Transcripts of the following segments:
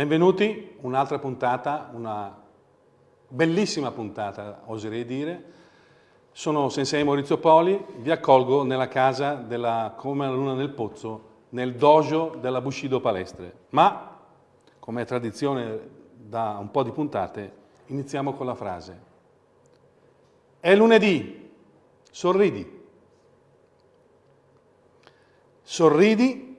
Benvenuti, un'altra puntata, una bellissima puntata, oserei dire. Sono Sensei Maurizio Poli, vi accolgo nella casa della Come la Luna nel Pozzo, nel dojo della Bushido Palestre. Ma, come è tradizione da un po' di puntate, iniziamo con la frase. È lunedì, sorridi. Sorridi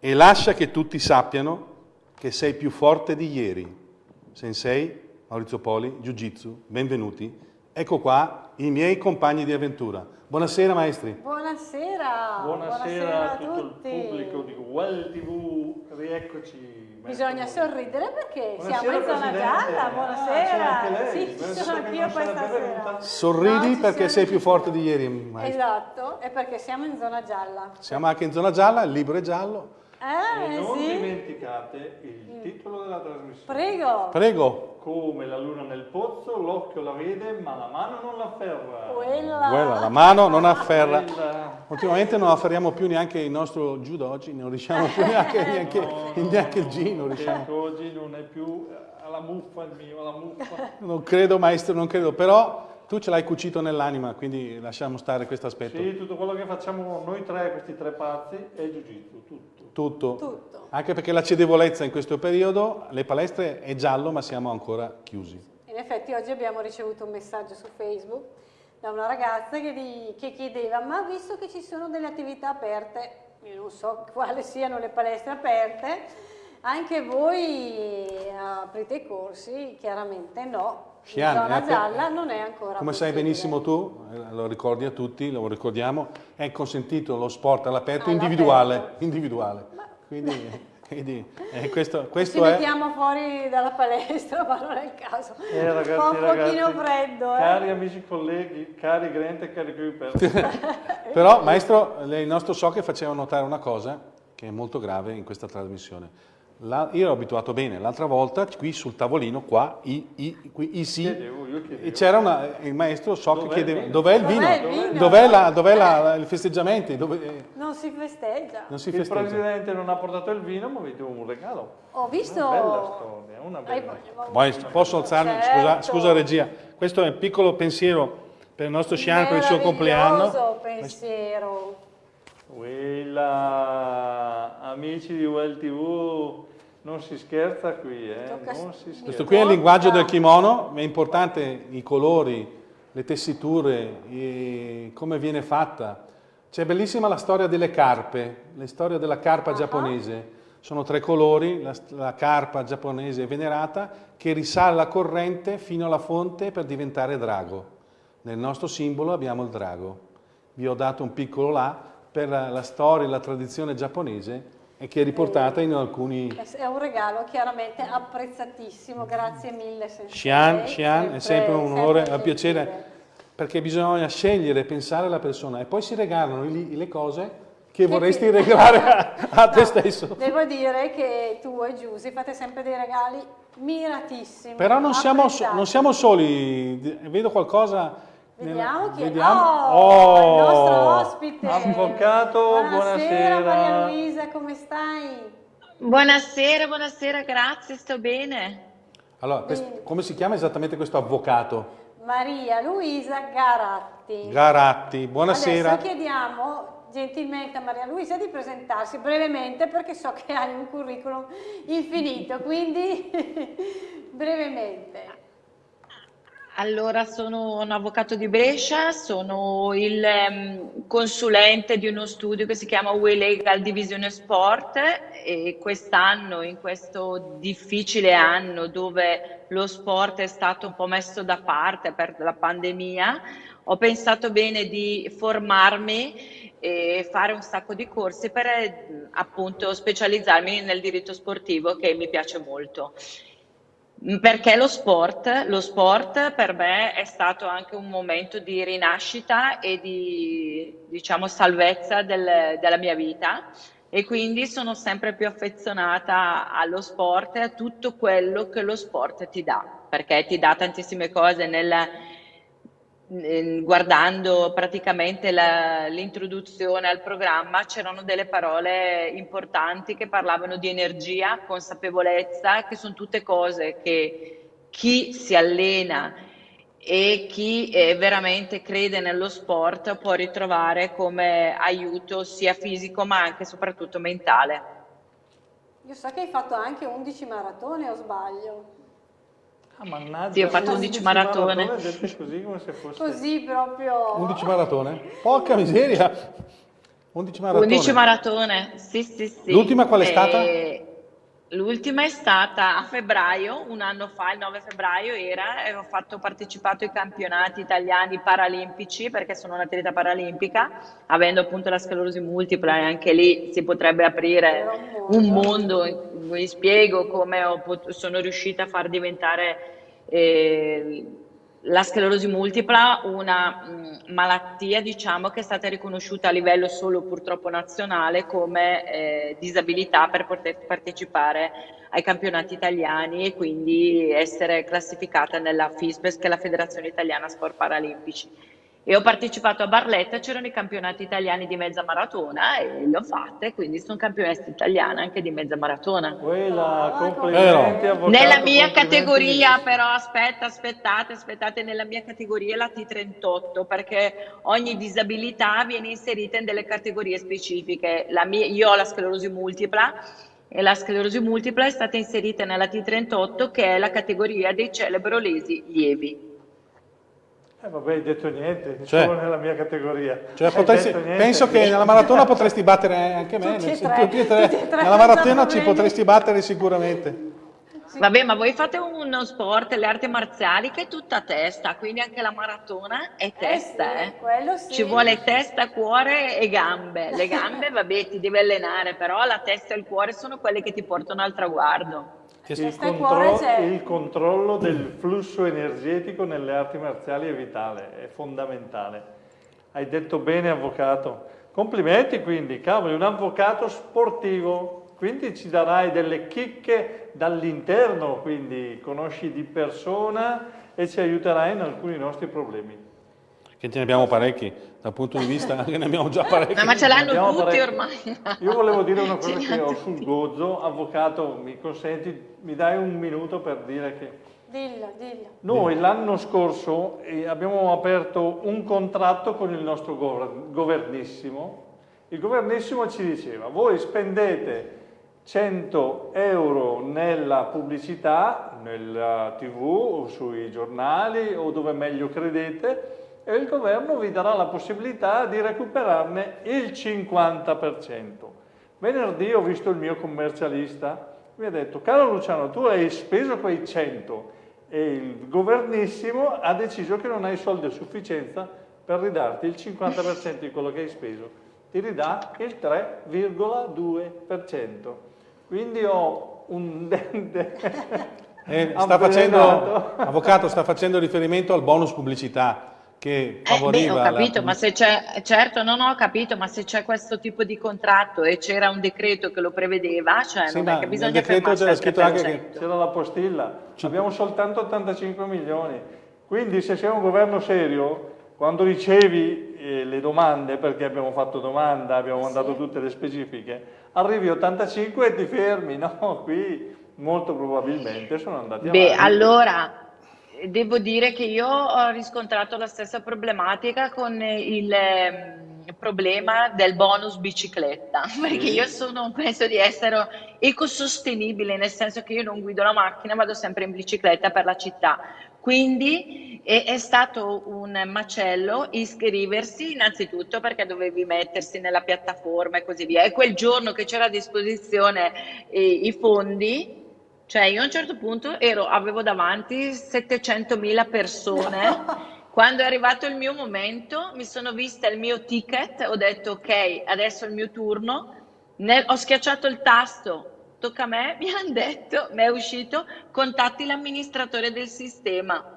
e lascia che tutti sappiano che sei più forte di ieri. Sensei, Maurizio Poli, Jiu Jitsu, benvenuti. Ecco qua i miei compagni di avventura. Buonasera maestri. Buonasera. Buonasera, Buonasera a tutto tutti. il pubblico di Well TV, rieccoci. Bisogna sorridere perché Buonasera, siamo in zona gialla. Ah, Buonasera. Ah, sì, ci sono anch'io questa sera. Sorridi no, perché sei più forte di ieri. Maestro. Esatto, e perché siamo in zona gialla. Siamo anche in zona gialla, il libro è giallo. Eh, e non sì. dimenticate il mm. titolo della trasmissione. Prego. Prego. Come la luna nel pozzo, l'occhio la vede, ma la mano non l'afferra. Quella. Quella, la mano non afferra. Quella. Ultimamente non afferriamo più neanche il nostro judo oggi, non riusciamo più neanche, neanche, no, neanche il G, non riusciamo. Oggi non è più alla muffa il mio, alla muffa. Non credo maestro, non credo, però tu ce l'hai cucito nell'anima, quindi lasciamo stare questo aspetto. Sì, tutto quello che facciamo noi tre, questi tre pazzi, è jiu-jitsu, tutto. Tutto. Tutto. Anche perché la cedevolezza in questo periodo, le palestre è giallo ma siamo ancora chiusi. In effetti oggi abbiamo ricevuto un messaggio su Facebook da una ragazza che, di, che chiedeva ma visto che ci sono delle attività aperte, io non so quali siano le palestre aperte, anche voi aprite i corsi? Chiaramente no. Chian, zona gialla non è ancora Come sai benissimo tu, eh, lo ricordi a tutti, lo ricordiamo, è consentito lo sport all'aperto individuale, individuale. Quindi, quindi eh, questo, questo Ci è... mettiamo fuori dalla palestra, ma non è il caso. Eh, ragazzi, Fa un pochino ragazzi, freddo. Eh. Cari amici colleghi, cari Grant e cari Cooper. Però, maestro, il nostro so che faceva notare una cosa che è molto grave in questa trasmissione la, io ero abituato bene, l'altra volta qui sul tavolino, qua, i, i, qui, i sì, c'era il maestro so dov'è che chiedeva dov'è il vino? Dov'è, la, dov'è la, il festeggiamento? Dove, non si festeggia. Non si il festeggia. presidente non ha portato il vino, ma vi do un regalo. Ho visto... Una bella storia, una bella storia. Posso alzarmi? Certo. Scusa, scusa regia, questo è un piccolo pensiero per il nostro Scian per il suo compleanno. pensiero. Quella, amici di Well TV, non si scherza qui, eh? non si scherza. Questo qui è il linguaggio del kimono, è importante i colori, le tessiture, i, come viene fatta. C'è bellissima la storia delle carpe, la storia della carpa uh -huh. giapponese. Sono tre colori, la, la carpa giapponese venerata che risale la corrente fino alla fonte per diventare drago. Nel nostro simbolo abbiamo il drago. Vi ho dato un piccolo là per la, la storia e la tradizione giapponese e che è riportata in alcuni... È un regalo chiaramente apprezzatissimo, grazie mille. Xian, Xian è sempre un onore, un piacere, perché bisogna scegliere, pensare alla persona e poi si regalano le cose che, che vorresti regalare a, a no, te stesso. Devo dire che tu e Giusy fate sempre dei regali miratissimi. Però non siamo, non siamo soli, vedo qualcosa Vediamo chi Vediamo. è. Oh, oh, il nostro ospite. Avvocato, buonasera. Buonasera Maria Luisa, come stai? Buonasera, buonasera, grazie, sto bene. Allora, questo, come si chiama esattamente questo avvocato? Maria Luisa Garatti. Garatti, buonasera. Adesso chiediamo gentilmente a Maria Luisa di presentarsi brevemente perché so che hai un curriculum infinito, quindi brevemente. Allora, sono un avvocato di Brescia, sono il um, consulente di uno studio che si chiama We Legal Divisione Sport e quest'anno, in questo difficile anno dove lo sport è stato un po' messo da parte per la pandemia, ho pensato bene di formarmi e fare un sacco di corsi per appunto specializzarmi nel diritto sportivo che mi piace molto. Perché lo sport, lo sport per me è stato anche un momento di rinascita e di diciamo, salvezza del, della mia vita. E quindi sono sempre più affezionata allo sport e a tutto quello che lo sport ti dà, perché ti dà tantissime cose nel, guardando praticamente l'introduzione al programma c'erano delle parole importanti che parlavano di energia, consapevolezza, che sono tutte cose che chi si allena e chi eh, veramente crede nello sport può ritrovare come aiuto sia fisico ma anche e soprattutto mentale. Io so che hai fatto anche 11 maratone o sbaglio? Ah, mannaggia. Sì, ho fatto 11 maratone. maratone così come se fosse... Così proprio... 11 maratone? Porca miseria! 11 maratone. 11 maratone, sì, sì, sì. L'ultima qual è stata? L'ultima è stata a febbraio, un anno fa, il 9 febbraio era, e ho fatto, partecipato ai campionati italiani paralimpici perché sono un'atleta paralimpica, avendo appunto la sclerosi multipla e anche lì si potrebbe aprire un mondo, vi spiego come ho, sono riuscita a far diventare eh, la sclerosi multipla una mh, malattia diciamo, che è stata riconosciuta a livello solo purtroppo nazionale come eh, disabilità per poter partecipare ai campionati italiani e quindi essere classificata nella FISBES che è la Federazione Italiana Sport Paralimpici e ho partecipato a Barletta, c'erano i campionati italiani di mezza maratona e le ho fatte, quindi sono campionessa italiana anche di mezza maratona. Quella, complimenti, avvocato, Nella mia categoria però, aspetta, aspettate, aspettate, nella mia categoria è la T38 perché ogni disabilità viene inserita in delle categorie specifiche. Mia, io ho la sclerosi multipla e la sclerosi multipla è stata inserita nella T38 che è la categoria dei celebrolesi lievi. Eh vabbè, hai detto niente, cioè, solo nella mia categoria. Cioè, potresti, penso che nella maratona potresti battere anche me, tutti e tre, tutti e tre. Tutti e tre nella maratona ci potresti battere sicuramente. Sì. Vabbè, ma voi fate uno sport, le arti marziali, che è tutta testa, quindi anche la maratona è testa, eh, sì, eh. Sì. Ci vuole testa, cuore e gambe. Le gambe, vabbè, ti devi allenare, però la testa e il cuore sono quelle che ti portano al traguardo. Il, contro il, controllo del flusso energetico nelle arti marziali è vitale, è fondamentale. Hai detto bene, avvocato. Complimenti quindi, cavolo, un avvocato sportivo, quindi ci darai delle chicche dall'interno, quindi conosci di persona e ci aiuterai in alcuni nostri problemi. Che ce ne abbiamo parecchi, dal punto di vista che ne abbiamo già parecchi. No, ma ce l'hanno tutti parecchi. ormai. Io volevo dire una cosa che ho sul gozzo, avvocato, mi consenti, mi dai un minuto per dire che... Dillo, dillo. Noi l'anno scorso eh, abbiamo aperto un contratto con il nostro governissimo. Il governissimo ci diceva, voi spendete 100 euro nella pubblicità, nella tv o sui giornali o dove meglio credete, e il governo vi darà la possibilità di recuperarne il 50%. Venerdì ho visto il mio commercialista, mi ha detto, caro Luciano, tu hai speso quei 100 e il governissimo ha deciso che non hai soldi a sufficienza per ridarti il 50% di quello che hai speso, ti ridà il 3,2%. Quindi ho un dente... Eh, sta facendo, avvocato, sta facendo riferimento al bonus pubblicità che favoriva... Eh, beh, ho capito, la... ma se c'è... Certo, non ho capito, ma se c'è questo tipo di contratto e c'era un decreto che lo prevedeva, cioè sì, non è che bisogna decreto c'era scritto anche che... C'era la postilla, abbiamo soltanto 85 milioni. Quindi se sei un governo serio, quando ricevi eh, le domande, perché abbiamo fatto domanda, abbiamo mandato sì. tutte le specifiche, arrivi 85 e ti fermi, no? Qui molto probabilmente sono andati Beh, avanti. allora devo dire che io ho riscontrato la stessa problematica con il ehm, problema del bonus bicicletta, perché io sono, penso di essere ecosostenibile, nel senso che io non guido la macchina, vado sempre in bicicletta per la città. Quindi è, è stato un macello iscriversi innanzitutto perché dovevi mettersi nella piattaforma e così via. E quel giorno che c'era a disposizione eh, i fondi, cioè io a un certo punto ero, avevo davanti 700.000 persone, quando è arrivato il mio momento mi sono vista il mio ticket, ho detto ok, adesso è il mio turno, Nel, ho schiacciato il tasto, tocca a me, mi hanno detto, mi è uscito, contatti l'amministratore del sistema.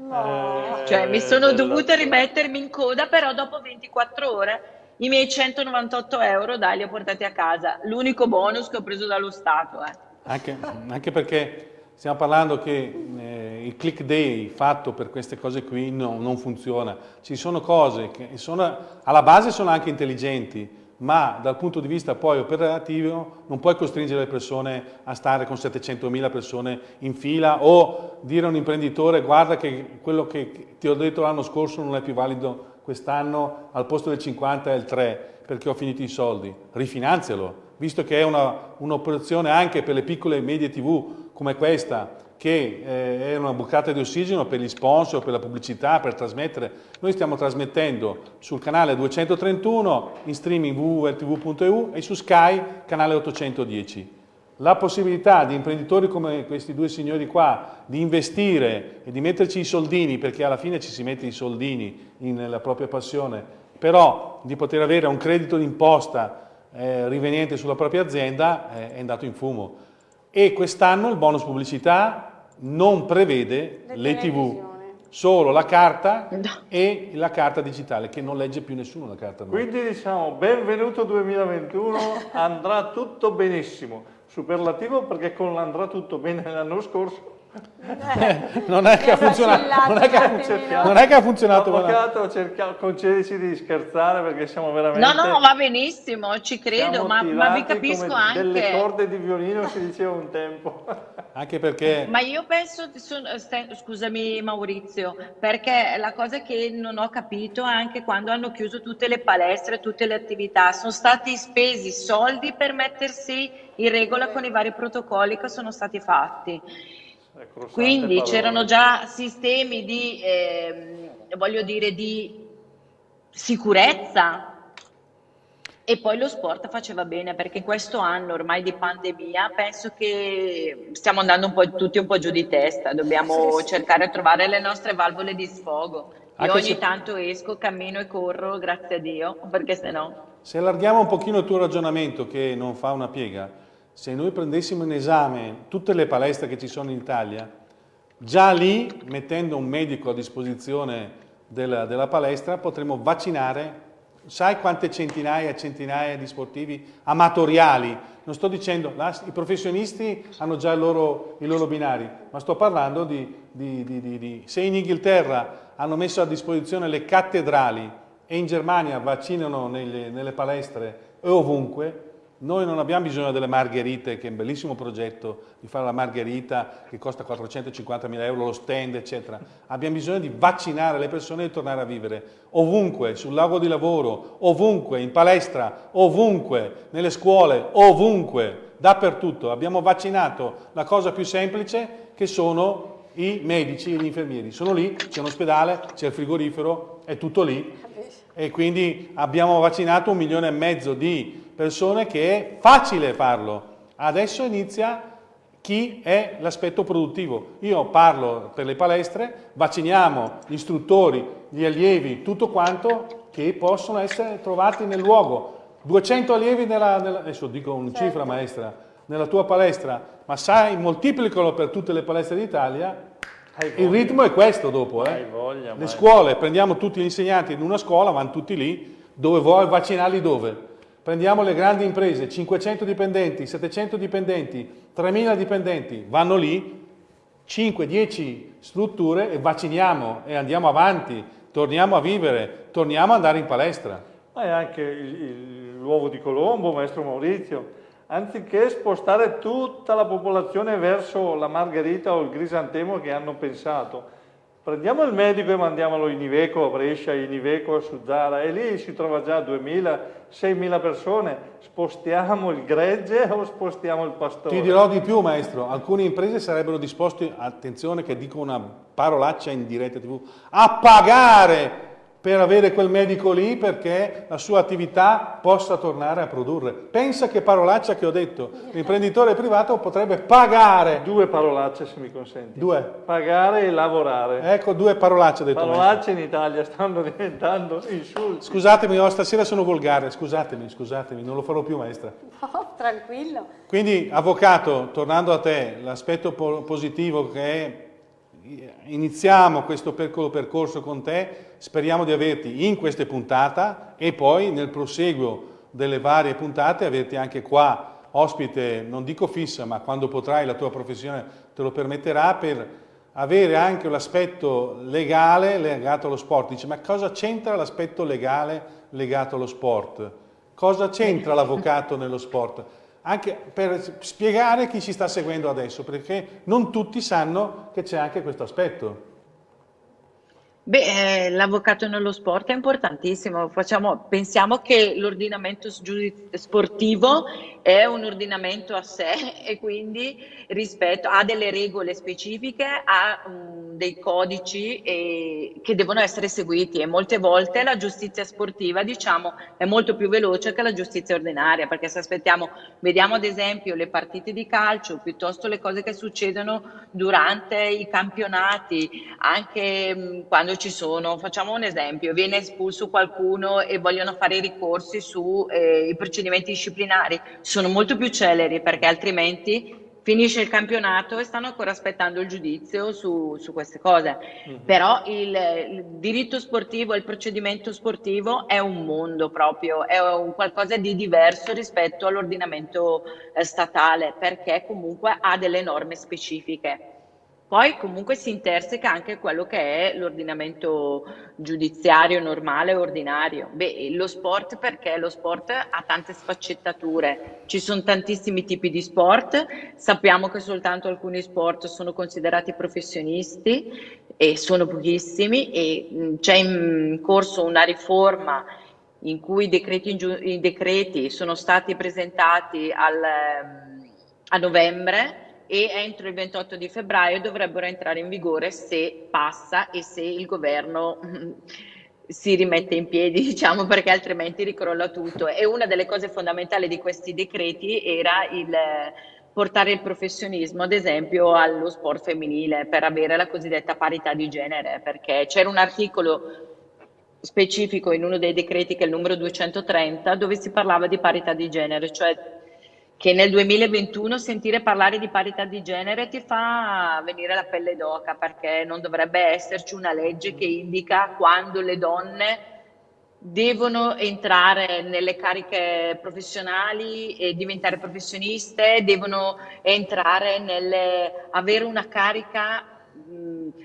No. cioè mi sono dovuta rimettermi in coda, però dopo 24 ore i miei 198 euro dai li ho portati a casa, l'unico bonus che ho preso dallo Stato. Eh. Anche, anche perché stiamo parlando che eh, il click day fatto per queste cose qui no, non funziona. Ci sono cose che sono, alla base sono anche intelligenti, ma dal punto di vista poi operativo non puoi costringere le persone a stare con 700.000 persone in fila o dire a un imprenditore guarda che quello che ti ho detto l'anno scorso non è più valido quest'anno, al posto del 50 è il 3 perché ho finito i soldi. Rifinanzialo, visto che è un'operazione un anche per le piccole e medie tv come questa che eh, è una bucata di ossigeno per gli sponsor, per la pubblicità, per trasmettere. Noi stiamo trasmettendo sul canale 231 in streaming www.tv.eu e su Sky canale 810. La possibilità di imprenditori come questi due signori qua di investire e di metterci i soldini, perché alla fine ci si mette i soldini nella propria passione, però di poter avere un credito d'imposta eh, riveniente sulla propria azienda eh, è andato in fumo. E quest'anno il bonus pubblicità non prevede le, le tv, solo la carta no. e la carta digitale che non legge più nessuno la carta. Nuova. Quindi diciamo benvenuto 2021, andrà tutto benissimo, superlativo perché con l'andrà tutto bene l'anno scorso eh, non, è che ha funzionato, non, è che ha, non è che ha funzionato. Avvocato, cerca, concedici di scherzare perché siamo veramente... No, no, va benissimo, ci credo, ma, ma, vi capisco anche... delle corde di violino si diceva un tempo. Anche perché... Ma io penso, scusami Maurizio, perché la cosa che non ho capito è anche quando hanno chiuso tutte le palestre, tutte le attività, sono stati spesi soldi per mettersi in regola con i vari protocolli che sono stati fatti quindi c'erano già sistemi di, eh, voglio dire, di sicurezza e poi lo sport faceva bene perché in questo anno ormai di pandemia penso che stiamo andando un po' tutti un po' giù di testa, dobbiamo sì, sì. cercare di trovare le nostre valvole di sfogo. Io ogni se... tanto esco, cammino e corro, grazie a Dio, perché se no... Se allarghiamo un pochino il tuo ragionamento che non fa una piega, se noi prendessimo in esame tutte le palestre che ci sono in Italia, già lì, mettendo un medico a disposizione della, della palestra, potremmo vaccinare, sai quante centinaia e centinaia di sportivi amatoriali, non sto dicendo, la, i professionisti hanno già i loro, i loro, binari, ma sto parlando di, di, di, di, se in Inghilterra hanno messo a disposizione le cattedrali e in Germania vaccinano nelle, nelle palestre e ovunque, noi non abbiamo bisogno delle margherite, che è un bellissimo progetto di fare la margherita che costa 450 mila euro, lo stand, eccetera. Abbiamo bisogno di vaccinare le persone e di tornare a vivere ovunque, sul lago di lavoro, ovunque, in palestra, ovunque, nelle scuole, ovunque, dappertutto. Abbiamo vaccinato la cosa più semplice che sono i medici e gli infermieri. Sono lì, c'è un ospedale, c'è il frigorifero, è tutto lì. E quindi abbiamo vaccinato un milione e mezzo di persone che è facile farlo. Adesso inizia chi è l'aspetto produttivo. Io parlo per le palestre, vacciniamo gli istruttori, gli allievi, tutto quanto che possono essere trovati nel luogo. 200 allievi nella, nella adesso dico una certo. cifra maestra, nella tua palestra, ma sai, moltiplicalo per tutte le palestre d'Italia, il ritmo è questo dopo. Eh? Voglia, le scuole, prendiamo tutti gli insegnanti in una scuola, vanno tutti lì, dove vuoi vaccinarli dove? Prendiamo le grandi imprese, 500 dipendenti, 700 dipendenti, 3000 dipendenti, vanno lì, 5-10 strutture e vacciniamo e andiamo avanti, torniamo a vivere, torniamo ad andare in palestra. Ma è anche l'uovo di Colombo, maestro Maurizio, anziché spostare tutta la popolazione verso la margherita o il crisantemo che hanno pensato, Prendiamo il medico e mandiamolo in Iveco a Brescia, in Iveco a Suzzara e lì si trova già 2.000, 6.000 persone. Spostiamo il gregge o spostiamo il pastore? Ti dirò di più maestro, alcune imprese sarebbero disposte, attenzione che dico una parolaccia in diretta tv, a pagare per avere quel medico lì perché la sua attività possa tornare a produrre. Pensa che parolaccia che ho detto. L'imprenditore privato potrebbe pagare. Due parolacce se mi consenti. Due. Pagare e lavorare. Ecco, due parolacce ho detto. Parolacce maestro. in Italia stanno diventando insulti. Scusatemi, oh, stasera sono volgare, scusatemi, scusatemi, non lo farò più maestra. No, tranquillo. Quindi, avvocato, tornando a te, l'aspetto positivo che è iniziamo questo percorso con te, speriamo di averti in queste puntate e poi nel proseguo delle varie puntate averti anche qua ospite, non dico fissa, ma quando potrai la tua professione te lo permetterà per avere anche l'aspetto legale legato allo sport. Dice, ma cosa c'entra l'aspetto legale legato allo sport? Cosa c'entra l'avvocato nello sport? Anche per spiegare chi ci sta seguendo adesso, perché non tutti sanno che c'è anche questo aspetto. Beh, eh, l'avvocato nello sport è importantissimo. Facciamo, pensiamo che l'ordinamento sportivo è un ordinamento a sé e quindi rispetto, ha delle regole specifiche, ha um, dei codici e, che devono essere seguiti e molte volte la giustizia sportiva diciamo, è molto più veloce che la giustizia ordinaria perché se aspettiamo, vediamo ad esempio le partite di calcio piuttosto le cose che succedono durante i campionati, anche um, quando quando ci sono, facciamo un esempio, viene espulso qualcuno e vogliono fare i ricorsi sui eh, procedimenti disciplinari, sono molto più celeri perché altrimenti finisce il campionato e stanno ancora aspettando il giudizio su, su queste cose. Mm-hmm. Però il, il, diritto sportivo, il procedimento sportivo è un mondo proprio, è un qualcosa di diverso rispetto all'ordinamento eh, statale perché comunque ha delle norme specifiche. Poi comunque si interseca anche quello che è l'ordinamento giudiziario normale, ordinario. Beh, lo sport perché? Lo sport ha tante sfaccettature, ci sono tantissimi tipi di sport, sappiamo che soltanto alcuni sport sono considerati professionisti e sono pochissimi e c'è in corso una riforma in cui i decreti, i decreti sono stati presentati al, a novembre e entro il 28 di febbraio dovrebbero entrare in vigore se passa e se il governo si rimette in piedi, diciamo, perché altrimenti ricrolla tutto. E una delle cose fondamentali di questi decreti era il portare il professionismo, ad esempio, allo sport femminile per avere la cosiddetta parità di genere, perché c'era un articolo specifico in uno dei decreti che è il numero 230 dove si parlava di parità di genere, cioè che nel 2021 sentire parlare di parità di genere ti fa venire la pelle d'oca perché non dovrebbe esserci una legge che indica quando le donne devono entrare nelle cariche professionali e diventare professioniste, devono entrare nelle, avere una carica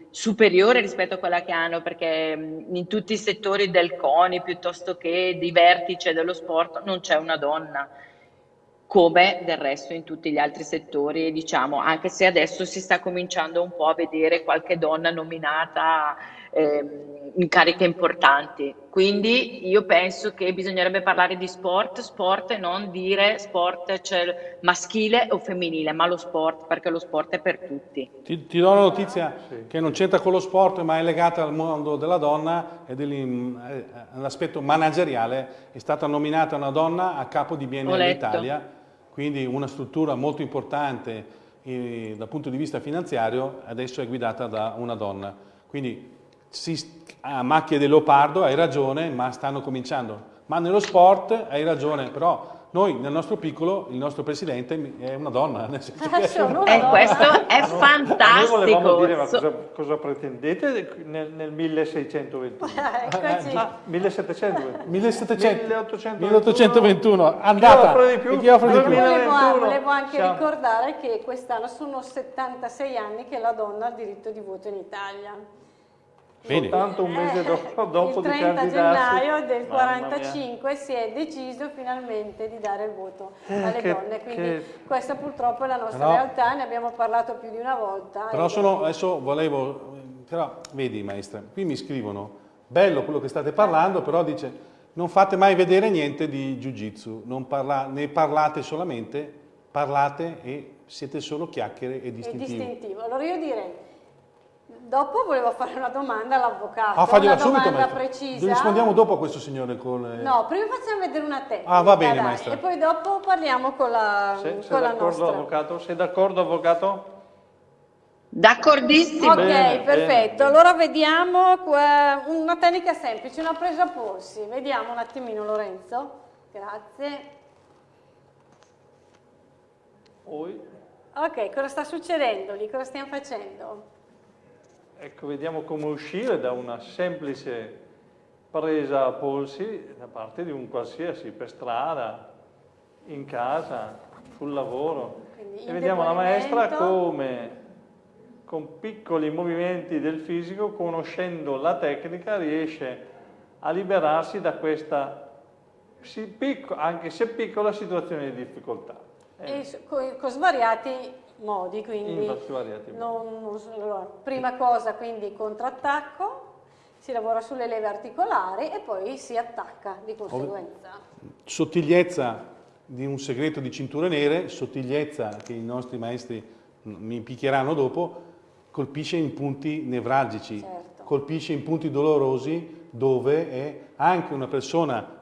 superiore rispetto a quella che hanno, perché in tutti i settori del CONI piuttosto che di vertice dello sport non c'è una donna come del resto in tutti gli altri settori, diciamo, anche se adesso si sta cominciando un po' a vedere qualche donna nominata eh, in cariche importanti. Quindi io penso che bisognerebbe parlare di sport, sport e non dire sport cioè maschile o femminile, ma lo sport, perché lo sport è per tutti. Ti, ti do una notizia sì. che non c'entra con lo sport, ma è legata al mondo della donna e all'aspetto manageriale. È stata nominata una donna a capo di BNL Italia quindi una struttura molto importante eh, dal punto di vista finanziario adesso è guidata da una donna. Quindi si, a macchie del leopardo hai ragione, ma stanno cominciando. Ma nello sport hai ragione, però noi nel nostro piccolo, il nostro presidente è una donna. Nel senso che è una eh, questo è fantastico. Noi volevamo dire, ma cosa, cosa pretendete nel, nel 1621? Eccoci. Ah, 1721. 1700, 1821. Andata. Chi offre di più? Chi offre di più? Volevo, volevo anche Siamo. ricordare che quest'anno sono 76 anni che la donna ha il diritto di voto in Italia. Bene. Soltanto un mese dopo, dopo il 30 gennaio del 45 si è deciso finalmente di dare il voto eh, alle che, donne, quindi che... questa purtroppo è la nostra però, realtà, ne abbiamo parlato più di una volta. Però sono, adesso volevo, però vedi maestra, qui mi scrivono, bello quello che state parlando, però dice non fate mai vedere niente di Jiu-Jitsu, parla, ne parlate solamente, parlate e siete solo chiacchiere e distintivo. E distintivo. Allora io direi Dopo volevo fare una domanda all'avvocato. Ah, fagliela subito, maestra. precisa. Rispondiamo dopo a questo signore con... No, prima facciamo vedere una tecnica. Ah, va bene, dai, maestra. E poi dopo parliamo con la, Se, con la nostra. Avvocato? Sei d'accordo, avvocato? D'accordissimo. Ok, bene, perfetto. Bene. Allora vediamo una tecnica semplice, una presa a polsi. Vediamo un attimino, Lorenzo. Grazie. Poi. Ok, cosa sta succedendo lì? Cosa stiamo facendo? Ecco, vediamo come uscire da una semplice presa a polsi da parte di un qualsiasi, per strada, in casa, sul lavoro. e vediamo la maestra come con piccoli movimenti del fisico, conoscendo la tecnica, riesce a liberarsi da questa, anche se piccola, situazione di difficoltà. Eh. Con, con, svariati modi, quindi non, allora, prima cosa quindi contrattacco, si lavora sulle leve articolari e poi si attacca di conseguenza. Sottigliezza di un segreto di cinture nere, sottigliezza che i nostri maestri mi picchieranno dopo, colpisce in punti nevralgici, certo. colpisce in punti dolorosi dove è anche una persona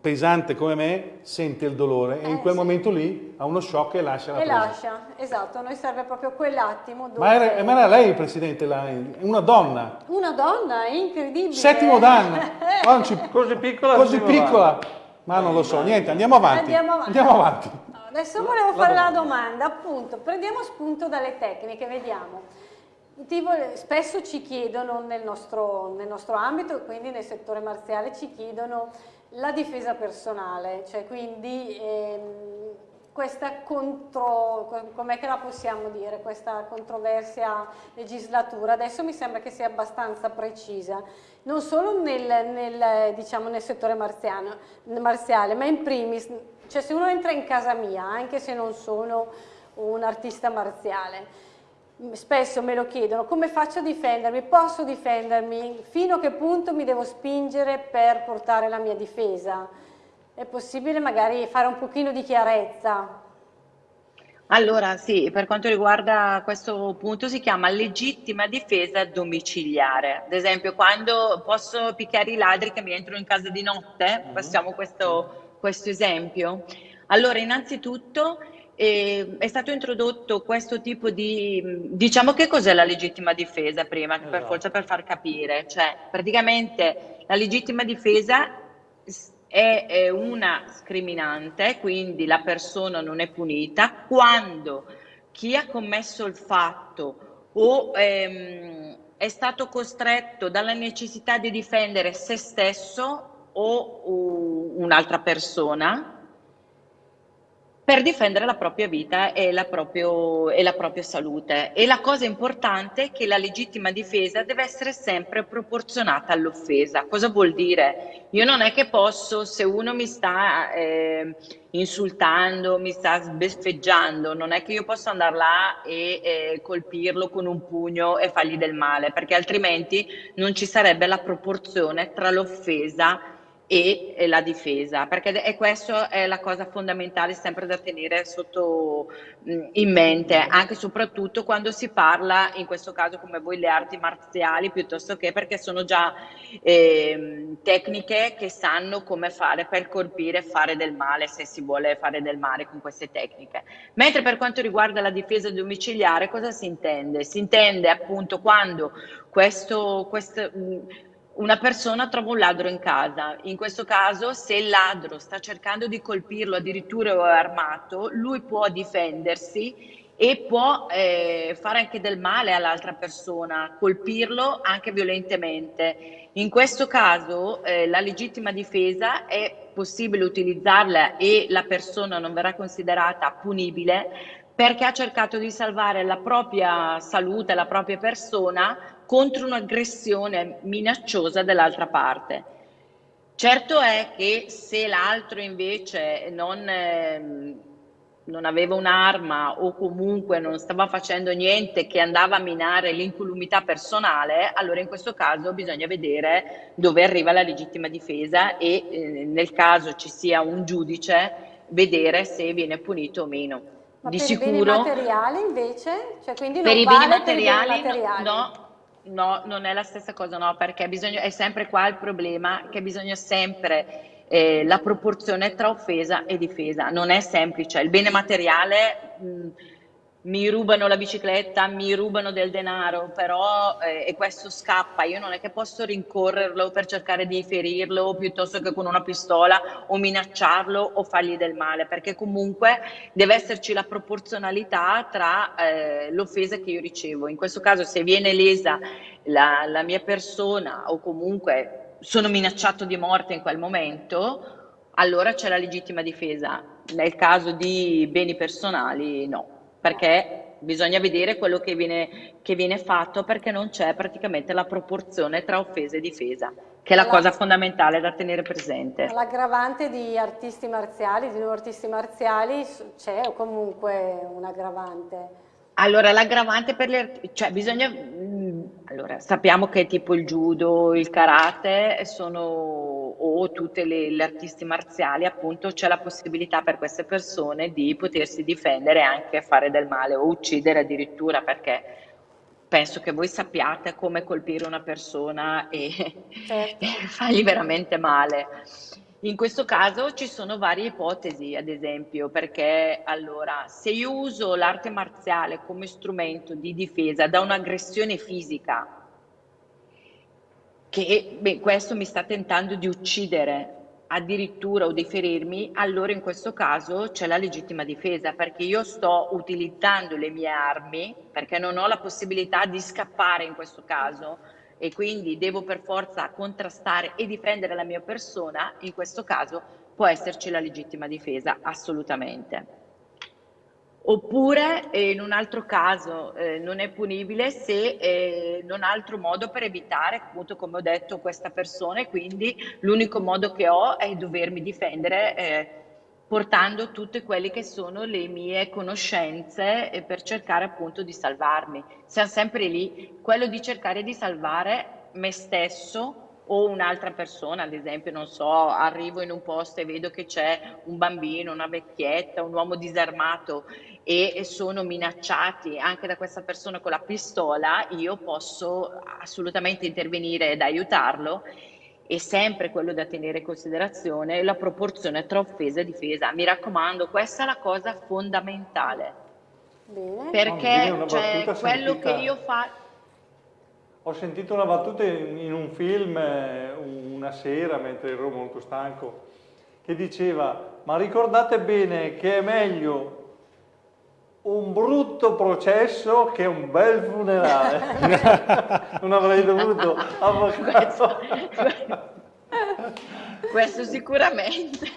pesante come me sente il dolore eh, e in quel sì. momento lì ha uno shock e lascia la E lascia, esatto, a noi serve proprio quell'attimo dove... Ma era, ma era lei Presidente, la, una donna? Una donna, incredibile! Settimo danno! così piccola? Così piccola! Ma non lo so, niente, andiamo avanti. Andiamo avanti. Andiamo avanti. Adesso volevo fare la domanda, appunto, prendiamo spunto dalle tecniche, vediamo. Spesso ci chiedono nel nostro, nel nostro ambito, quindi nel settore marziale, ci chiedono la difesa personale, cioè quindi ehm, questa contro, com'è che la possiamo dire, questa controversia legislatura, adesso mi sembra che sia abbastanza precisa, non solo nel, nel, diciamo, nel settore marziale, ma in primis, cioè se uno entra in casa mia, anche se non sono un artista marziale, spesso me lo chiedono, come faccio a difendermi? Posso difendermi? Fino a che punto mi devo spingere per portare la mia difesa? È possibile magari fare un pochino di chiarezza? Allora sì, per quanto riguarda questo punto si chiama legittima difesa domiciliare. Ad esempio quando posso picchiare i ladri che mi entrano in casa di notte, passiamo questo, questo esempio. Allora innanzitutto e è stato introdotto questo tipo di, diciamo che cos'è la legittima difesa prima, esatto. per forza per far capire, cioè praticamente la legittima difesa è, è una scriminante, quindi la persona non è punita quando chi ha commesso il fatto o ehm, è stato costretto dalla necessità di difendere se stesso o, o un'altra persona per difendere la propria vita e la, proprio, e la, propria salute. E la cosa importante è che la legittima difesa deve essere sempre proporzionata all'offesa. Cosa vuol dire? Io non è che posso, se uno mi sta eh, insultando, mi sta sbeffeggiando, non è che io posso andare là e eh, colpirlo con un pugno e fargli del male, perché altrimenti non ci sarebbe la proporzione tra l'offesa e, e la difesa, perché è questa è la cosa fondamentale sempre da tenere sotto in mente, anche e soprattutto quando si parla, in questo caso come voi, le arti marziali, piuttosto che perché sono già eh, tecniche che sanno come fare per colpire e fare del male, se si vuole fare del male con queste tecniche. Mentre per quanto riguarda la difesa domiciliare, cosa si intende? Si intende appunto quando questo, questo una persona trova un ladro in casa, in questo caso se il ladro sta cercando di colpirlo addirittura è armato, lui può difendersi e può eh, fare anche del male all'altra persona, colpirlo anche violentemente. In questo caso eh, la legittima difesa è possibile utilizzarla e la persona non verrà considerata punibile perché ha cercato di salvare la propria salute, la propria persona contro un'aggressione minacciosa dell'altra parte. Certo è che se l'altro invece non, eh, non aveva un'arma o comunque non stava facendo niente che andava a minare l'incolumità personale, allora in questo caso bisogna vedere dove arriva la legittima difesa e eh, nel caso ci sia un giudice vedere se viene punito o meno. Ma Di per sicuro, i beni materiali invece? Cioè, quindi per non i beni vale materiali, per i beni materiali. no, no No, non è la stessa cosa, no, perché bisogna, è sempre qua il problema che bisogna sempre eh, la proporzione tra offesa e difesa. Non è semplice. Il bene materiale mh, mi rubano la bicicletta, mi rubano del denaro, però eh, e questo scappa, io non è che posso rincorrerlo per cercare di ferirlo piuttosto che con una pistola o minacciarlo o fargli del male, perché comunque deve esserci la proporzionalità tra eh, l'offesa che io ricevo. In questo caso se viene lesa la, la mia persona o comunque sono minacciato di morte in quel momento, allora c'è la legittima difesa. Nel caso di beni personali no perché bisogna vedere quello che viene, che viene fatto perché non c'è praticamente la proporzione tra offesa e difesa, che è la cosa fondamentale da tenere presente. L'aggravante di artisti marziali, di nuovi artisti marziali, c'è o comunque un aggravante? Allora, l'aggravante per le... cioè bisogna... mm, Allora, sappiamo che tipo il judo, il karate sono, o tutte le, le artisti marziali, appunto, c'è la possibilità per queste persone di potersi difendere e anche fare del male o uccidere addirittura, perché penso che voi sappiate come colpire una persona e, Certo. e fargli veramente male. In questo caso ci sono varie ipotesi, ad esempio, perché allora, se io uso l'arte marziale come strumento di difesa da un'aggressione fisica, che beh, questo mi sta tentando di uccidere addirittura o di ferirmi, allora in questo caso c'è la legittima difesa perché io sto utilizzando le mie armi perché non ho la possibilità di scappare in questo caso e quindi devo per forza contrastare e difendere la mia persona, in questo caso può esserci la legittima difesa, assolutamente. Oppure eh, in un altro caso eh, non è punibile se eh, non ha altro modo per evitare, appunto come ho detto, questa persona e quindi l'unico modo che ho è dovermi difendere eh, portando tutte quelle che sono le mie conoscenze eh, per cercare appunto di salvarmi. Siamo sempre lì, quello di cercare di salvare me stesso o un'altra persona, ad esempio, non so, arrivo in un posto e vedo che c'è un bambino, una vecchietta, un uomo disarmato e e sono minacciati anche da questa persona con la pistola, io posso assolutamente intervenire ed aiutarlo. E sempre quello da tenere in considerazione la proporzione tra offesa e difesa. Mi raccomando, questa è la cosa fondamentale, Bene. Perché una cioè, quello sentita- che io faccio... Ho sentito una battuta in, in un film eh, una sera mentre ero molto stanco che diceva ma ricordate bene che è meglio un brutto processo che un bel funerale. non avrei dovuto avvocato. Questo sicuramente.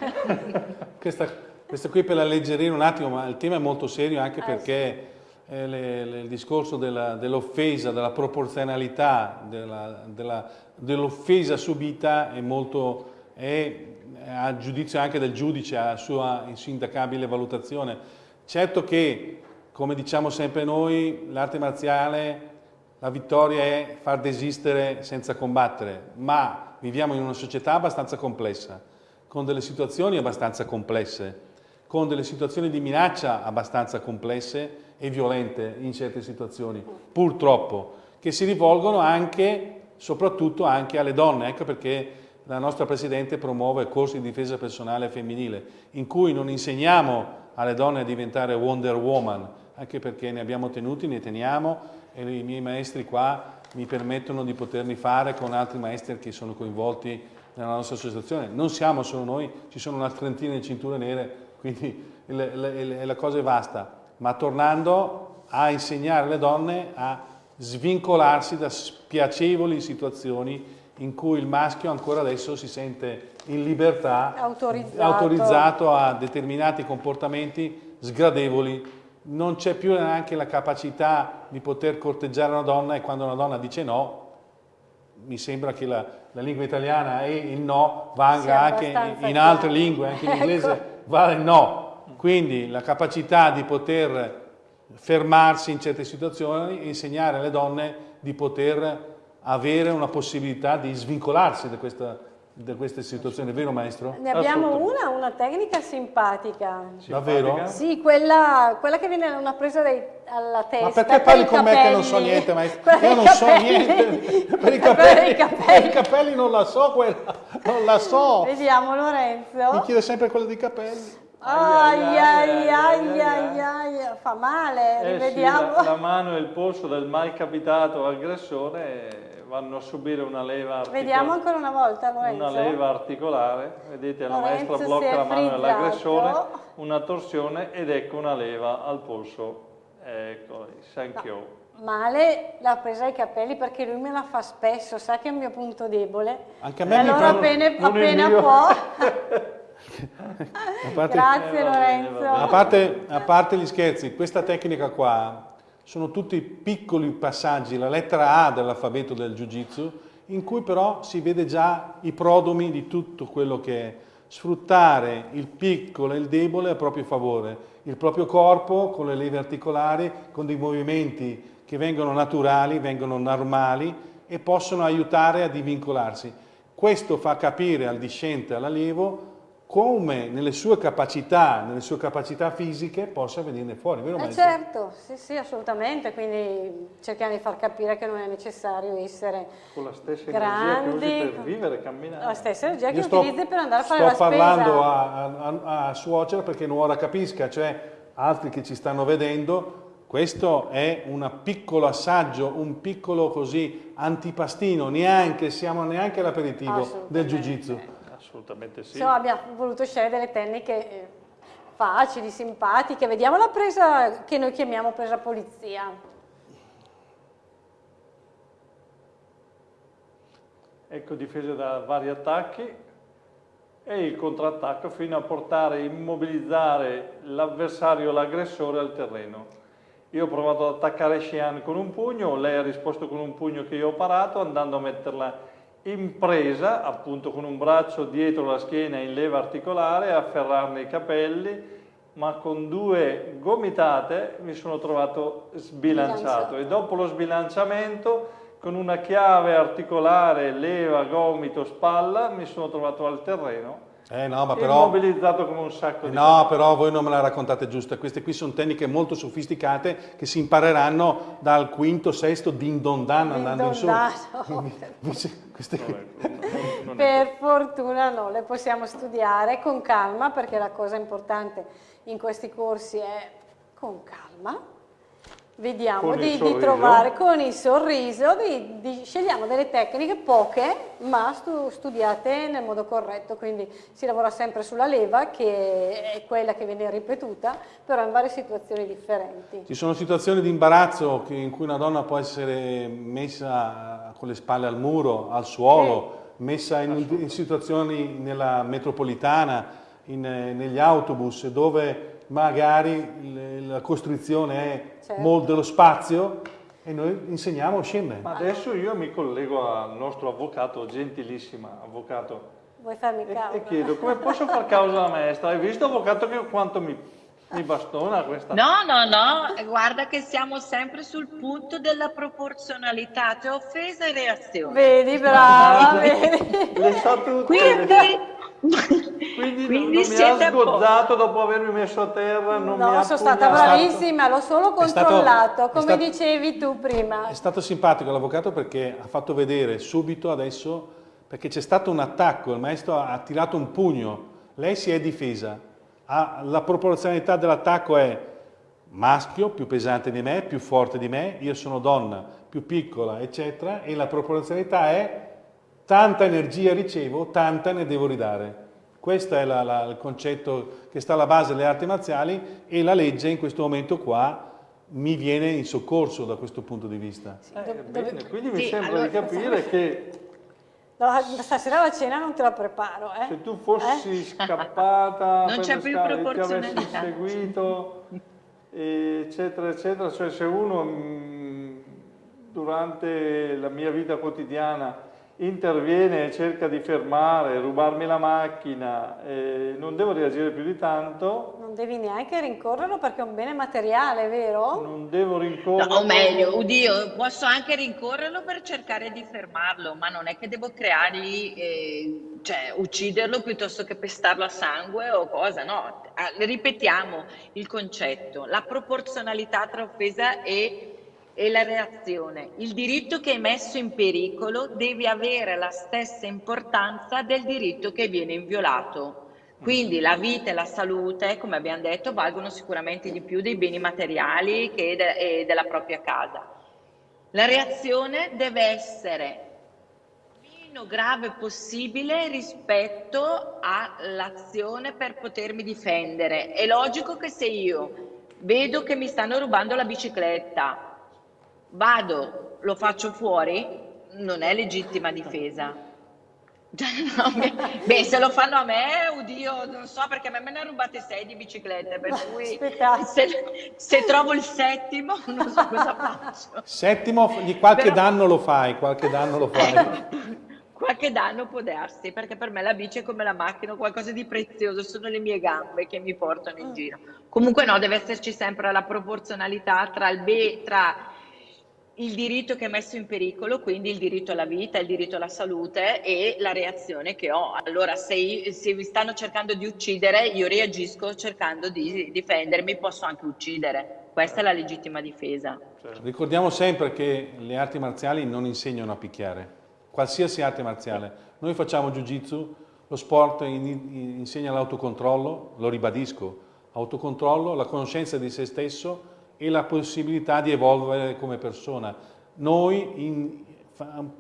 Questa, questa qui per alleggerire un attimo, ma il tema è molto serio anche Eh, perché eh, le- le- il discorso dell'offesa, della proporzionalità della- della- dell'offesa subita è molto, è a giudizio anche del giudice, a sua insindacabile valutazione. Certo che, come diciamo sempre noi, l'arte marziale, la vittoria è far desistere senza combattere, ma viviamo in una società abbastanza complessa, con delle situazioni abbastanza complesse, con delle situazioni di minaccia abbastanza complesse e violente in certe situazioni, purtroppo, che si rivolgono anche, soprattutto anche alle donne. Ecco perché la nostra Presidente promuove corsi di difesa personale femminile, in cui non insegniamo alle donne a diventare Wonder Woman, anche perché ne abbiamo tenuti, ne teniamo e i miei maestri qua mi permettono di poterli fare con altri maestri che sono coinvolti nella nostra associazione. Non siamo solo noi, ci sono una trentina di cinture nere, quindi la cosa è vasta. Ma tornando a insegnare alle donne a svincolarsi da spiacevoli situazioni in cui il maschio ancora adesso si sente in libertà, Autorizzato. autorizzato a determinati comportamenti sgradevoli. Non c'è più neanche la capacità di poter corteggiare una donna e quando una donna dice no, mi sembra che la, la lingua italiana e il no vanga Sia anche abbastanza in altre lingue, anche in Ecco. inglese vale il no. Quindi la capacità di poter fermarsi in certe situazioni e insegnare alle donne di poter avere una possibilità di svincolarsi da, questa- da queste situazioni, vero maestro? Ne abbiamo una, una tecnica simpatica. Davvero? Simpatica? Sì, quella, quella che viene una presa dai- alla testa. Ma perché per parli i con me che non so capelli. niente, maestro? Quella Io dei non so capelli. niente. Per i capelli, dei per capelli. i capelli non la so quella, non la so. Vediamo Mi Lorenzo. chiede sempre quella dei capelli. Ai ai ai, fa male, Eh sì, rivediamo. la, la mano e il polso del mai capitato aggressore vanno a subire una leva articolare. Vediamo ancora una volta Lorenzo. Una leva articolare, vedete la Lorenzo maestra blocca la mano dell'aggressore, una torsione ed ecco una leva al polso. Ecco, thank you. Male l'ha presa ai capelli perché lui me la fa spesso, sa che è il mio punto debole. Anche a E me mi allora appena, appena può. A parte- Grazie Eh, Lorenzo. A parte, a parte gli scherzi, questa tecnica qua sono tutti piccoli passaggi, la lettera A dell'alfabeto del Jiu-Jitsu, in cui però si vede già i prodomi di tutto quello che è sfruttare il piccolo e il debole a proprio favore, il proprio corpo con le leve articolari, con dei movimenti che vengono naturali, vengono normali e possono aiutare a divincolarsi. Questo fa capire al discente, all'allievo, come nelle sue capacità, nelle sue capacità fisiche possa venirne fuori, vero eh certo, sì, sì, assolutamente, quindi cerchiamo di far capire che non è necessario essere con la stessa grandi, energia che usi per vivere, camminare. La stessa energia che sto, utilizzi per andare a fare la spesa. Sto parlando a, a, a suocera perché non ora capisca, cioè altri che ci stanno vedendo, questo è un piccolo assaggio, un piccolo così antipastino, neanche, siamo neanche all'aperitivo del Jiu-Jitsu. Assolutamente sì. Insomma, abbiamo voluto scegliere delle tecniche eh, facili, simpatiche. Vediamo la presa che noi chiamiamo presa polizia. Ecco difese da vari attacchi e il contrattacco fino a portare, immobilizzare l'avversario, l'aggressore al terreno. Io ho provato ad attaccare Xian con un pugno, lei ha risposto con un pugno che io ho parato andando a metterla in presa, appunto con un braccio dietro la schiena in leva articolare, a afferrarne i capelli, ma con due gomitate mi sono trovato sbilanciato. E dopo lo sbilanciamento con una chiave articolare, leva, gomito, spalla, mi sono trovato al terreno eh no, ma però, immobilizzato come un sacco di No, però voi non me la raccontate giusta. Queste qui sono tecniche molto sofisticate che si impareranno dal quinto, sesto din don dan andando in su. Queste qui. per fortuna no, le possiamo studiare con calma perché la cosa importante in questi corsi è con calma Vediamo di, di, trovare con il sorriso, di, di, scegliamo delle tecniche poche ma stu, studiate nel modo corretto, quindi si lavora sempre sulla leva che è quella che viene ripetuta, però in varie situazioni differenti. Ci sono situazioni di imbarazzo in cui una donna può essere messa con le spalle al muro, al suolo, sì. messa in, in, situazioni nella metropolitana, in, negli autobus dove magari la costrizione è certo. molto dello spazio e noi insegniamo a scendere. Ma adesso io mi collego al nostro avvocato, gentilissima avvocato. Vuoi farmi causa? E, chiedo, come posso far causa alla maestra? Hai visto avvocato che quanto mi, mi bastona questa? No, no, no, guarda che siamo sempre sul punto della proporzionalità, tra offesa e reazione. Vedi, brava, vedi. Le so tutte. Quindi quindi, Quindi non, non mi ha sgozzato dopo avermi messo a terra, non no, mi sono stata bravissima, l'ho solo controllato, stato, come stato, dicevi tu prima. È stato simpatico l'avvocato perché ha fatto vedere subito adesso, perché c'è stato un attacco, il maestro ha tirato un pugno, lei si è difesa, ha, la proporzionalità dell'attacco è maschio, più pesante di me, più forte di me, io sono donna, più piccola, eccetera, e la proporzionalità è Tanta energia ricevo, tanta ne devo ridare. Questo è la, la, il concetto che sta alla base delle arti marziali e la legge in questo momento qua mi viene in soccorso da questo punto di vista. Eh, bene, quindi mi sì, sembra allora, di capire che... No, stasera la cena non te la preparo. Eh? Se tu fossi eh? scappata, non c'è più ti avessi seguito, eccetera, eccetera, cioè se uno mh, durante la mia vita quotidiana interviene e cerca di fermare, rubarmi la macchina, eh, non devo reagire più di tanto. Non devi neanche rincorrerlo perché è un bene materiale, vero? Non devo rincorrerlo. No, o meglio, oddio, posso anche rincorrerlo per cercare di fermarlo, ma non è che devo creargli, eh, cioè ucciderlo piuttosto che pestarlo a sangue o cosa, no. Ah, ripetiamo il concetto, la proporzionalità tra offesa e e la reazione. Il diritto che è messo in pericolo deve avere la stessa importanza del diritto che viene inviolato. Quindi la vita e la salute, come abbiamo detto, valgono sicuramente di più dei beni materiali che de della propria casa. La reazione deve essere meno grave possibile rispetto all'azione per potermi difendere. È logico che se io vedo che mi stanno rubando la bicicletta, vado, lo faccio fuori, non è legittima difesa. No, beh, se lo fanno a me, oddio, non so perché a me ne ha rubate sei di biciclette, per cui se, se, trovo il settimo non so cosa faccio. Settimo, di qualche Però, danno lo fai, qualche danno lo fai. Qualche danno può darsi, perché per me la bici è come la macchina, qualcosa di prezioso, sono le mie gambe che mi portano in mm. giro. Comunque no, deve esserci sempre la proporzionalità tra il, be, tra il diritto che è messo in pericolo, quindi il diritto alla vita, il diritto alla salute e la reazione che ho. Allora, se, se mi stanno cercando di uccidere, io reagisco cercando di difendermi, posso anche uccidere. Questa è la legittima difesa. Certo. Ricordiamo sempre che le arti marziali non insegnano a picchiare, qualsiasi arte marziale. Noi facciamo jiu-jitsu, lo sport in, insegna l'autocontrollo, lo ribadisco, autocontrollo, la conoscenza di se stesso e la possibilità di evolvere come persona. Noi in,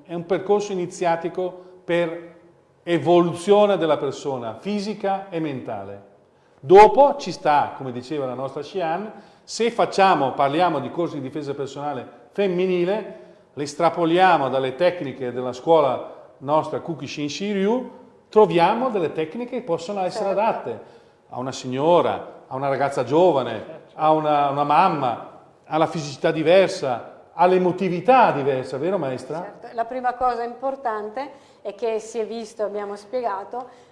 è un percorso iniziatico per evoluzione della persona fisica e mentale. Dopo ci sta, come diceva la nostra Xian, se facciamo, parliamo di corsi di difesa personale femminile, le estrapoliamo dalle tecniche della scuola nostra Kukishin Shiryu, troviamo delle tecniche che possono essere certo. adatte a una signora, a una ragazza giovane, a una, una mamma, alla fisicità diversa, all'emotività diversa, vero maestra? Certo. La prima cosa importante è che si è visto, abbiamo spiegato,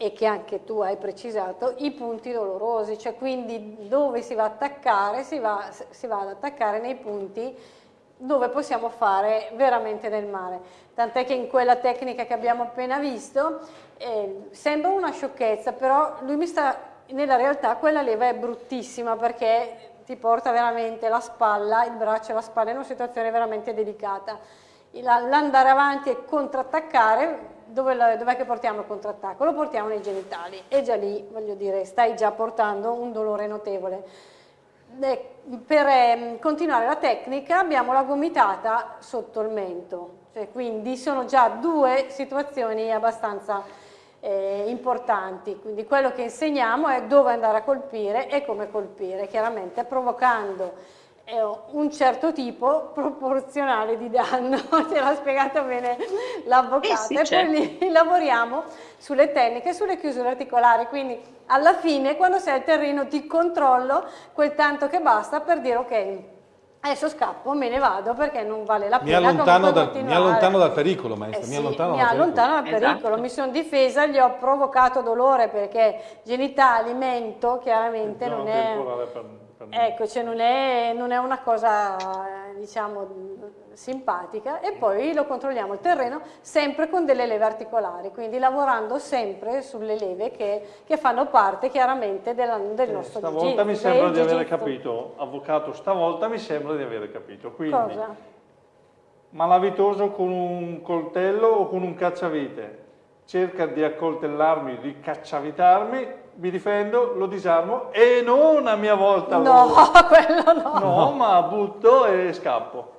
e che anche tu hai precisato, i punti dolorosi, cioè quindi dove si va a attaccare, si va, si va ad attaccare nei punti dove possiamo fare veramente del male. Tant'è che in quella tecnica che abbiamo appena visto eh, sembra una sciocchezza, però lui mi sta nella realtà quella leva è bruttissima perché ti porta veramente la spalla, il braccio e la spalla in una situazione veramente delicata. L'andare avanti e contrattaccare, dove, dov'è che portiamo il contrattacco? Lo portiamo nei genitali e già lì, voglio dire, stai già portando un dolore notevole. per eh, continuare la tecnica abbiamo la gomitata sotto il mento, cioè, quindi sono già due situazioni abbastanza eh, importanti, quindi quello che insegniamo è dove andare a colpire e come colpire, chiaramente provocando eh, un certo tipo proporzionale di danno, ce l'ha spiegato bene l'avvocato, eh sì, e certo. poi lì lavoriamo sulle tecniche, sulle chiusure articolari, quindi alla fine quando sei al terreno ti controllo quel tanto che basta per dire ok, Adesso scappo, me ne vado perché non vale la pena. Mi allontano, dal, mi allontano dal pericolo, maestra. Eh mi sì, allontano, mi dal, allontano dal pericolo. Esatto. Mi sono difesa, gli ho provocato dolore perché genitali, mento, chiaramente non è... Per, per... Ecco, cioè non è, non è una cosa, diciamo simpatica e poi lo controlliamo il terreno sempre con delle leve articolari, quindi lavorando sempre sulle leve che, che fanno parte chiaramente della, del eh, nostro Stavolta mi sembra di aver capito, avvocato, stavolta mi sembra di aver capito. Quindi, Cosa? malavitoso con un coltello o con un cacciavite cerca di accoltellarmi, di cacciavitarmi, mi difendo, lo disarmo e non a mia volta no, lo... quello no. No, ma butto e scappo.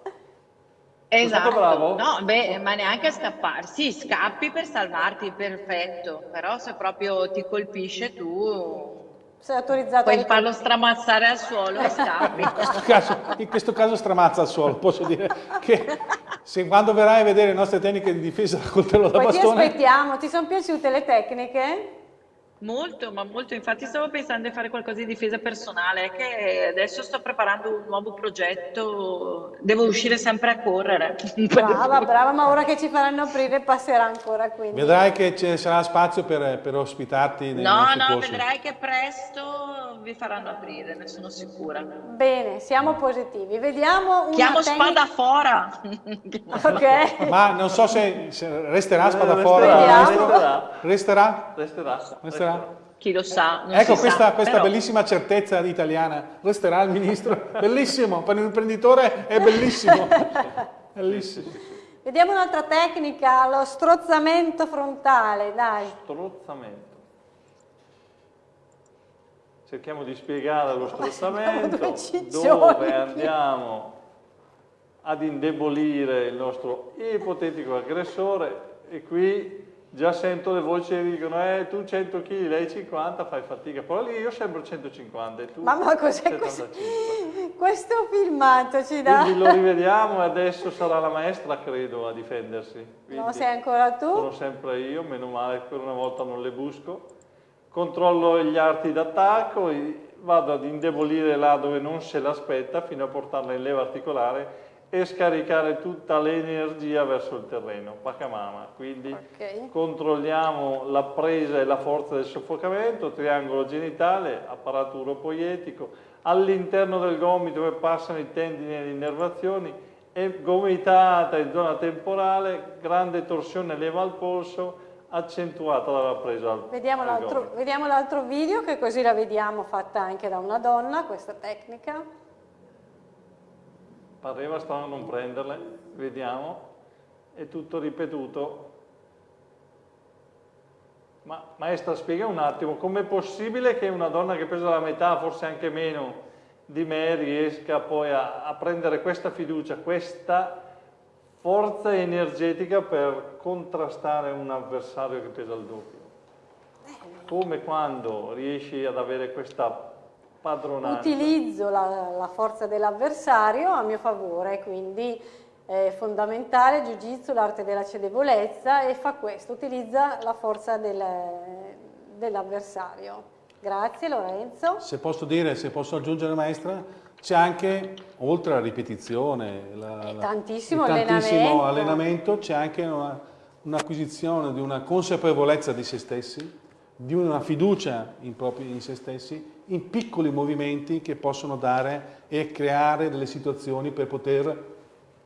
Esatto, bravo? no, beh, ma neanche scappare, sì, scappi per salvarti, perfetto, però se proprio ti colpisce tu sei autorizzato puoi farlo stramazzare al suolo e scappi. In questo, caso, in questo caso stramazza al suolo, posso dire che se quando verrai a vedere le nostre tecniche di difesa col coltello da Poi bastone... ti aspettiamo, ti sono piaciute le tecniche? Molto, ma molto. Infatti stavo pensando di fare qualcosa di difesa personale, che adesso sto preparando un nuovo progetto, devo uscire sempre a correre. Brava, brava, ma ora che ci faranno aprire passerà ancora quindi. Vedrai che ci sarà spazio per, per ospitarti nei No, no, corsi. vedrai che presto vi faranno aprire, ne sono sicura. Bene, siamo positivi. Vediamo una Chiamo spada fora. ok. Ma non so se, se resterà spada resterà, fora. Resterà. Resterà? Resterà. Resterà. Chi lo sa? ecco questa, sa, questa però... bellissima certezza italiana. Resterà il ministro. Bellissimo, per l'imprenditore è bellissimo. bellissimo. Vediamo un'altra tecnica, lo strozzamento frontale, dai. Strozzamento. Cerchiamo di spiegare lo strozzamento, dove andiamo ad indebolire il nostro ipotetico aggressore e qui già sento le voci che dicono eh tu 100 kg, lei 50, fai fatica, però lì io sembro 150 e tu Mamma cos'è questo? questo filmato ci dà? Quindi lo rivediamo e adesso sarà la maestra credo a difendersi. Quindi no, sei ancora tu? Sono sempre io, meno male per una volta non le busco. Controllo gli arti d'attacco, vado ad indebolire là dove non se l'aspetta fino a portarla in leva articolare e scaricare tutta l'energia verso il terreno, pacamama. Quindi okay. controlliamo la presa e la forza del soffocamento, triangolo genitale, apparato uropoietico, all'interno del gomito dove passano i tendini e le innervazioni, e gomitata in zona temporale, grande torsione leva al polso, accentuata dalla presa al Vediamo l'altro video che così la vediamo fatta anche da una donna, questa tecnica pareva strano non prenderle, vediamo, è tutto ripetuto. Ma maestra spiega un attimo, com'è possibile che una donna che pesa la metà, forse anche meno, di me riesca poi a, a prendere questa fiducia, questa forza energetica per contrastare un avversario che pesa il doppio? Come quando riesci ad avere questa padronanza. Utilizzo la, la forza dell'avversario a mio favore, quindi è fondamentale Jiu-Jitsu, l'arte della cedevolezza e fa questo, utilizza la forza del, dell'avversario. Grazie Lorenzo. Se posso dire, se posso aggiungere maestra, c'è anche, oltre alla ripetizione, la, tantissimo, tantissimo allenamento, c'è anche un'acquisizione un di una consapevolezza di se stessi, di una fiducia in, propri, in se stessi, in piccoli movimenti che possono dare e creare delle situazioni per poter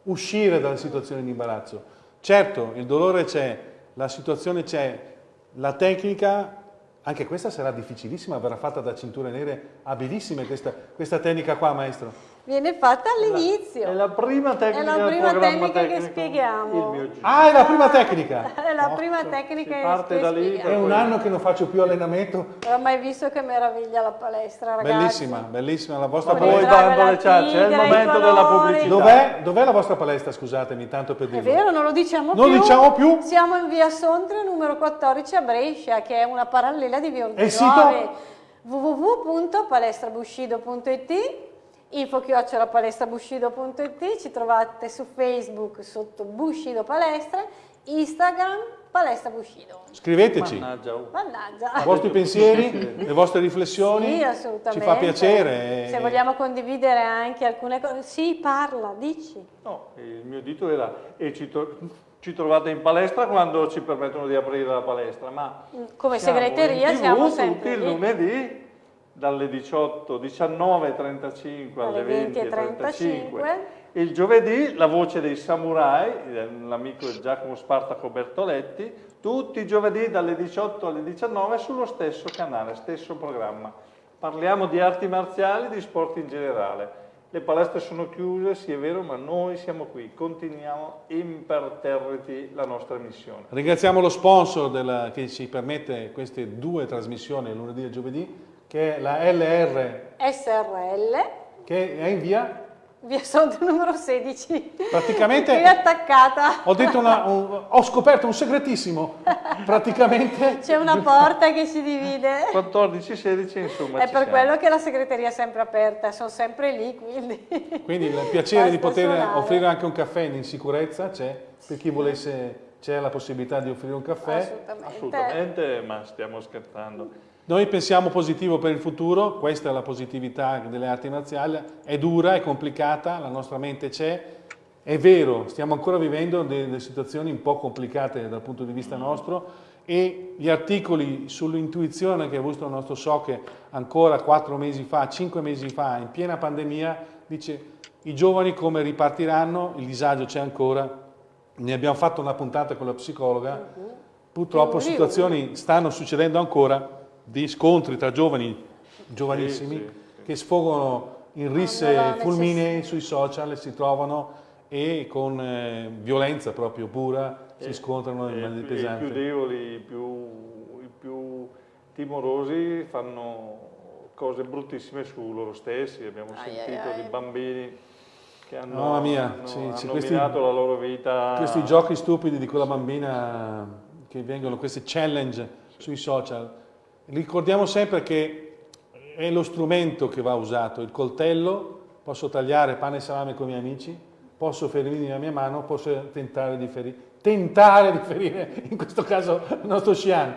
uscire dalle situazioni di imbarazzo. Certo, il dolore c'è, la situazione c'è, la tecnica, anche questa sarà difficilissima, verrà fatta da cinture nere abilissime questa, questa tecnica qua, maestro viene fatta all'inizio. È la prima tecnica È la prima tecnica che spieghiamo. Ah, è la prima tecnica? è la prima tecnica che, parte da lì, È un anno che non faccio più allenamento. Non ho mai visto che meraviglia la palestra, ragazzi. Bellissima, bellissima la vostra palestra. Voi dando le ciance, è il momento della pubblicità. Dov'è, dov la vostra palestra, scusatemi, tanto per dirlo. È vero, non lo diciamo non più. Non diciamo più. Siamo in via Sondrio numero 14 a Brescia, che è una parallela di via Ordine E il sito? www.palestrabushido.it info chiocciola palestrabushido.it, ci trovate su Facebook sotto Bushido Palestra, Instagram Palestra Bushido. Scriveteci. Mannaggia. Oh. Mannaggia. I vostri pensieri, le vostre riflessioni. Sì, assolutamente. Ci fa piacere. Se vogliamo condividere anche alcune cose. Sì, parla, dici. No, il mio dito era e ci, ci trovate in palestra quando ci permettono di aprire la palestra, ma come segreteria siamo sempre tutti il lunedì dalle 18, 19.35 alle 20.35 il giovedì la voce dei samurai, l'amico Giacomo Spartaco Bertoletti, tutti i giovedì dalle 18 alle 19 sullo stesso canale, stesso programma. Parliamo di arti marziali, di sport in generale. Le palestre sono chiuse, sì è vero, ma noi siamo qui, continuiamo imperterriti la nostra missione. Ringraziamo lo sponsor della, che ci permette queste due trasmissioni, lunedì e giovedì, che è la LR SRL che è in via Via Sonto numero 16. Praticamente Qui attaccata. Ho, una, un, ho, scoperto un segretissimo. Praticamente c'è una porta che ci divide. 14, 16 insomma. È per siamo. quello che la segreteria è sempre aperta, sono sempre lì, quindi. Quindi il piacere di poter suonare. offrire anche un caffè in sicurezza c'è per chi volesse c'è la possibilità di offrire un caffè. Assolutamente. Assolutamente, ma stiamo scherzando. Noi pensiamo positivo per il futuro, questa è la positività delle arti marziali, è dura, è complicata, la nostra mente c'è, è vero, stiamo ancora vivendo delle situazioni un po' complicate dal punto di vista nostro e gli articoli sull'intuizione che ha avuto il nostro SOCE ancora quattro mesi fa, cinque mesi fa, in piena pandemia, dice i giovani come ripartiranno, il disagio c'è ancora, ne abbiamo fatto una puntata con la psicologa, purtroppo situazioni stanno succedendo ancora, di scontri tra giovani, giovanissimi, sì, sì. che sfogano in risse fulminei sui social e si trovano e con eh, violenza proprio pura e, si scontrano in maniera pesante. I più deboli, i più, i più timorosi fanno cose bruttissime su loro stessi, abbiamo ai sentito ai ai. di bambini che hanno, mia, hanno, sì, hanno questi, la loro vita. Questi giochi stupidi di quella bambina che vengono queste challenge sui social, ricordiamo sempre che è lo strumento che va usato, il coltello, posso tagliare pane e salame con i miei amici, posso ferirmi la mia mano, posso tentare di ferire, tentare di ferire, in questo caso il nostro Xian,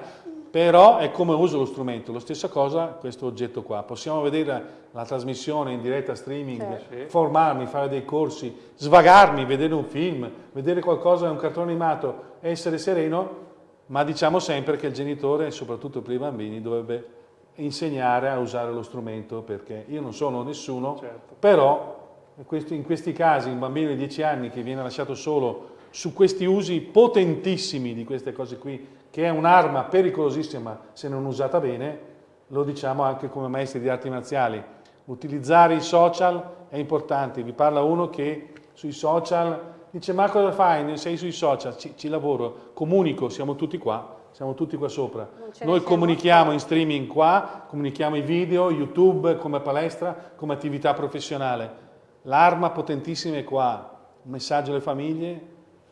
però è come uso lo strumento, la stessa cosa questo oggetto qua, possiamo vedere la trasmissione in diretta streaming, certo. formarmi, fare dei corsi, svagarmi, vedere un film, vedere qualcosa, un cartone animato, essere sereno, ma diciamo sempre che il genitore, soprattutto per i bambini, dovrebbe insegnare a usare lo strumento perché io non sono nessuno, certo. però in questi casi un bambino di 10 anni che viene lasciato solo su questi usi potentissimi di queste cose qui, che è un'arma pericolosissima se non usata bene, lo diciamo anche come maestri di arti marziali. Utilizzare i social è importante, vi parla uno che sui social dice ma cosa fai? Sei sui social? Ci, ci lavoro, comunico, siamo tutti qua siamo tutti qua sopra. Noi comunichiamo in streaming qua, comunichiamo i video, YouTube come palestra, come attività professionale. L'arma potentissima è qua, un messaggio alle famiglie,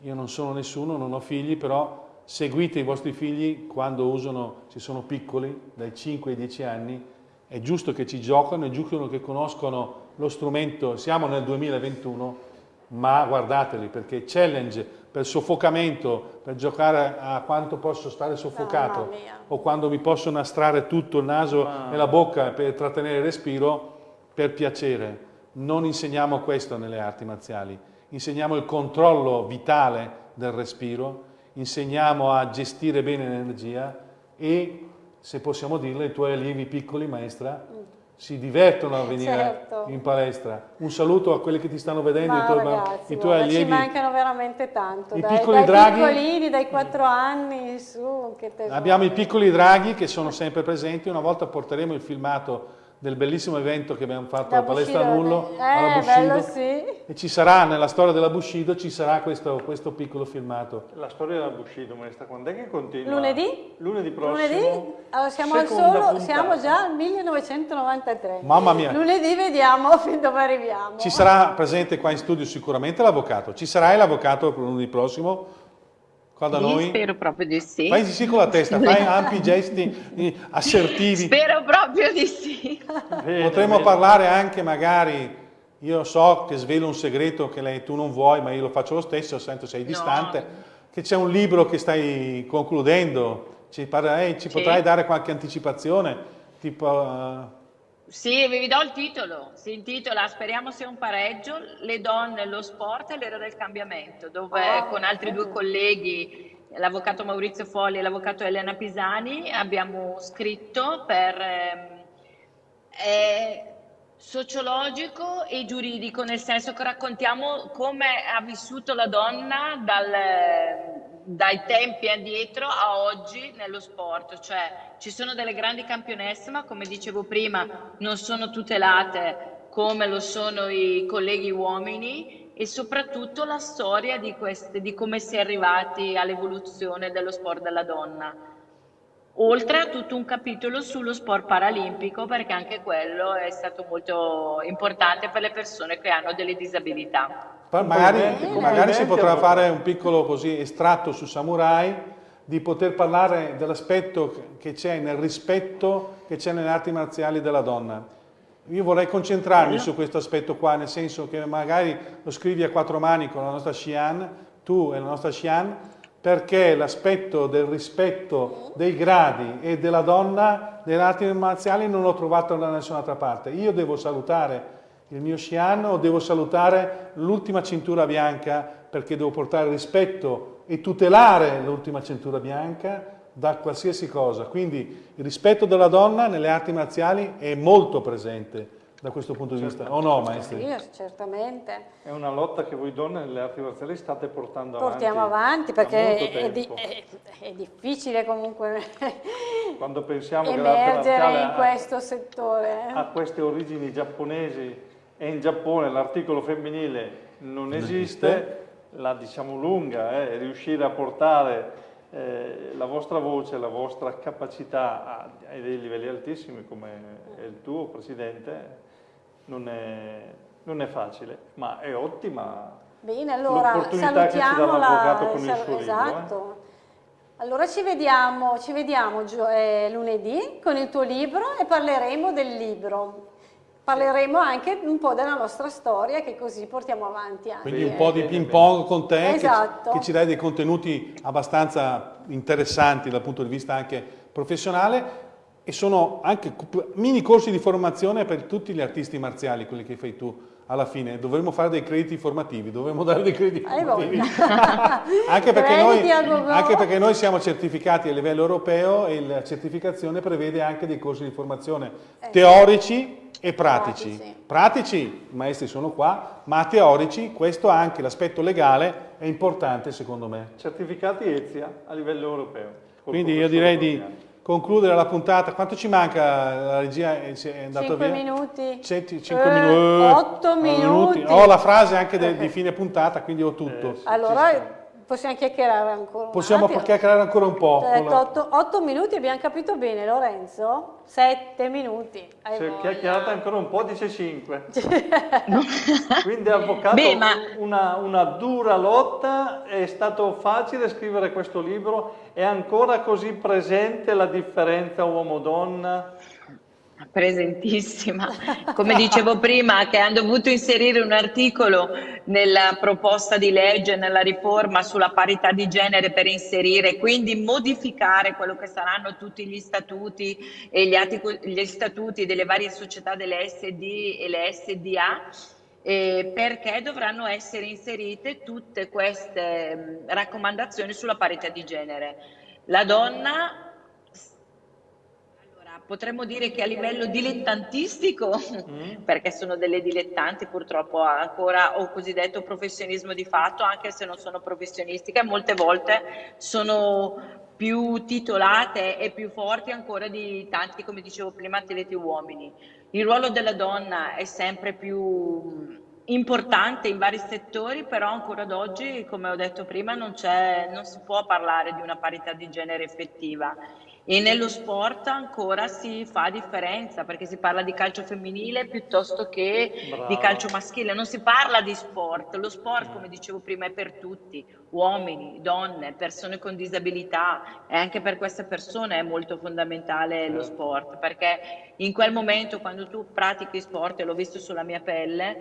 io non sono nessuno, non ho figli, però seguite i vostri figli quando usano, se sono piccoli, dai 5 ai 10 anni, è giusto che ci giocano, è giusto che conoscono lo strumento, siamo nel 2021, ma guardateli perché challenge per soffocamento, per giocare a quanto posso stare soffocato o quando mi posso nastrare tutto il naso ah. e la bocca per trattenere il respiro, per piacere. Non insegniamo questo nelle arti marziali, insegniamo il controllo vitale del respiro, insegniamo a gestire bene l'energia e, se possiamo dirlo, i tuoi allievi piccoli, maestra, mm si divertono a venire certo. in palestra. Un saluto a quelli che ti stanno vedendo, Ma i tuoi, ragazzi, i tuoi allievi. Ci mancano veramente tanto. I dai, piccoli dai draghi, piccolini, dai 4 anni su. Abbiamo i piccoli draghi che sono sempre presenti. Una volta porteremo il filmato del bellissimo evento che abbiamo fatto da alla palestra Nullo, eh, alla Bushido, sì. e ci sarà, nella storia della Bushido, ci sarà questo, questo piccolo filmato. La storia della Bushido, maestra, quando è che continua? Lunedì? Lunedì prossimo. Lunedì? Allora, siamo al solo, siamo già al 1993. Mamma mia. Lunedì vediamo fin dove arriviamo. Ci sarà presente qua in studio sicuramente l'avvocato. Ci sarai l'avvocato lunedì prossimo? Qua da sì, noi? Spero proprio di sì. Fai di sì con la testa, fai ampi gesti assertivi. Spero proprio di sì. Potremmo parlare anche magari, io so che svelo un segreto che lei, tu non vuoi, ma io lo faccio lo stesso, sento sei distante, no. che c'è un libro che stai concludendo, ci, parlerei, ci sì. potrai dare qualche anticipazione? Tipo, uh, sì, vi do il titolo, si intitola Speriamo sia un pareggio, le donne, lo sport e l'era del cambiamento, dove oh, con altri due colleghi, l'avvocato Maurizio Folli e l'avvocato Elena Pisani, abbiamo scritto per... Eh, sociologico e giuridico, nel senso che raccontiamo come ha vissuto la donna dal, dai tempi addietro a oggi nello sport, cioè ci sono delle grandi campionesse, ma come dicevo prima non sono tutelate come lo sono i colleghi uomini e soprattutto la storia di, queste, di come si è arrivati all'evoluzione dello sport della donna oltre a tutto un capitolo sullo sport paralimpico perché anche quello è stato molto importante per le persone che hanno delle disabilità. Magari, magari si potrà fare un piccolo così, estratto su Samurai di poter parlare dell'aspetto che c'è nel rispetto che c'è nelle arti marziali della donna. Io vorrei concentrarmi su questo aspetto qua, nel senso che magari lo scrivi a quattro mani con la nostra Xian, tu e la nostra Xian, perché l'aspetto del rispetto dei gradi e della donna nelle arti marziali non l'ho trovato da nessun'altra parte. Io devo salutare il mio Shian o devo salutare l'ultima cintura bianca perché devo portare rispetto e tutelare l'ultima cintura bianca da qualsiasi cosa. Quindi il rispetto della donna nelle arti marziali è molto presente da questo punto di vista, o no maestri? Sì, certamente. È una lotta che voi donne nelle arti marziali state portando avanti. Portiamo avanti perché è, di, è, è, difficile comunque Quando pensiamo emergere in questo settore. Ha queste origini giapponesi e in Giappone l'articolo femminile non, esiste, la diciamo lunga, eh, riuscire a portare eh, la vostra voce, la vostra capacità a, a dei livelli altissimi come è il tuo Presidente non è, non è facile, ma è ottima Bene, allora salutiamo il suo esatto. libro. Eh. Allora ci vediamo, ci vediamo eh, lunedì con il tuo libro e parleremo del libro. Parleremo anche un po' della nostra storia che così portiamo avanti anche. Quindi un po' di ping pong con te esatto. che, che ci dai dei contenuti abbastanza interessanti dal punto di vista anche professionale e sono anche mini corsi di formazione per tutti gli artisti marziali, quelli che fai tu alla fine. Dovremmo fare dei crediti formativi, dovremmo dare dei crediti formativi. anche, perché noi, anche, perché noi, siamo certificati a livello europeo e la certificazione prevede anche dei corsi di formazione eh. teorici e pratici. pratici. Pratici, i maestri sono qua, ma teorici, questo anche l'aspetto legale è importante secondo me. Certificati EZIA a livello europeo. Quindi io direi di concludere la puntata. Quanto ci manca la regia? È andato 5 via? minuti. 5 eh, minuti. 8 minuti. Ho la frase anche de, di fine puntata, quindi ho tutto. Eh, allora Possiamo chiacchierare ancora Possiamo chiacchierare ancora un po'. Otto, otto, minuti, abbiamo capito bene Lorenzo? Sette minuti. Se chiacchierate ancora un po' dice cinque. Quindi avvocato, Beh, ma... una, una dura lotta, è stato facile scrivere questo libro, è ancora così presente la differenza uomo-donna? Presentissima. Come dicevo prima, che hanno dovuto inserire un articolo nella proposta di legge, nella riforma sulla parità di genere per inserire, quindi modificare quello che saranno tutti gli statuti e gli, atti, gli statuti delle varie società delle SD e le SDA. Eh, perché dovranno essere inserite tutte queste mh, raccomandazioni sulla parità di genere. La donna potremmo dire che a livello dilettantistico, mm. perché sono delle dilettanti purtroppo ancora o cosiddetto professionismo di fatto, anche se non sono professionistiche, molte volte sono più titolate e più forti ancora di tanti, come dicevo prima, atleti uomini. Il ruolo della donna è sempre più importante in vari settori, però ancora ad oggi, come ho detto prima, non, non si può parlare di una parità di genere effettiva e nello sport ancora si fa differenza perché si parla di calcio femminile piuttosto che Bravo. di calcio maschile, non si parla di sport, lo sport come dicevo prima è per tutti, uomini, donne, persone con disabilità e anche per queste persone è molto fondamentale lo certo. sport perché in quel momento quando tu pratichi sport, e l'ho visto sulla mia pelle,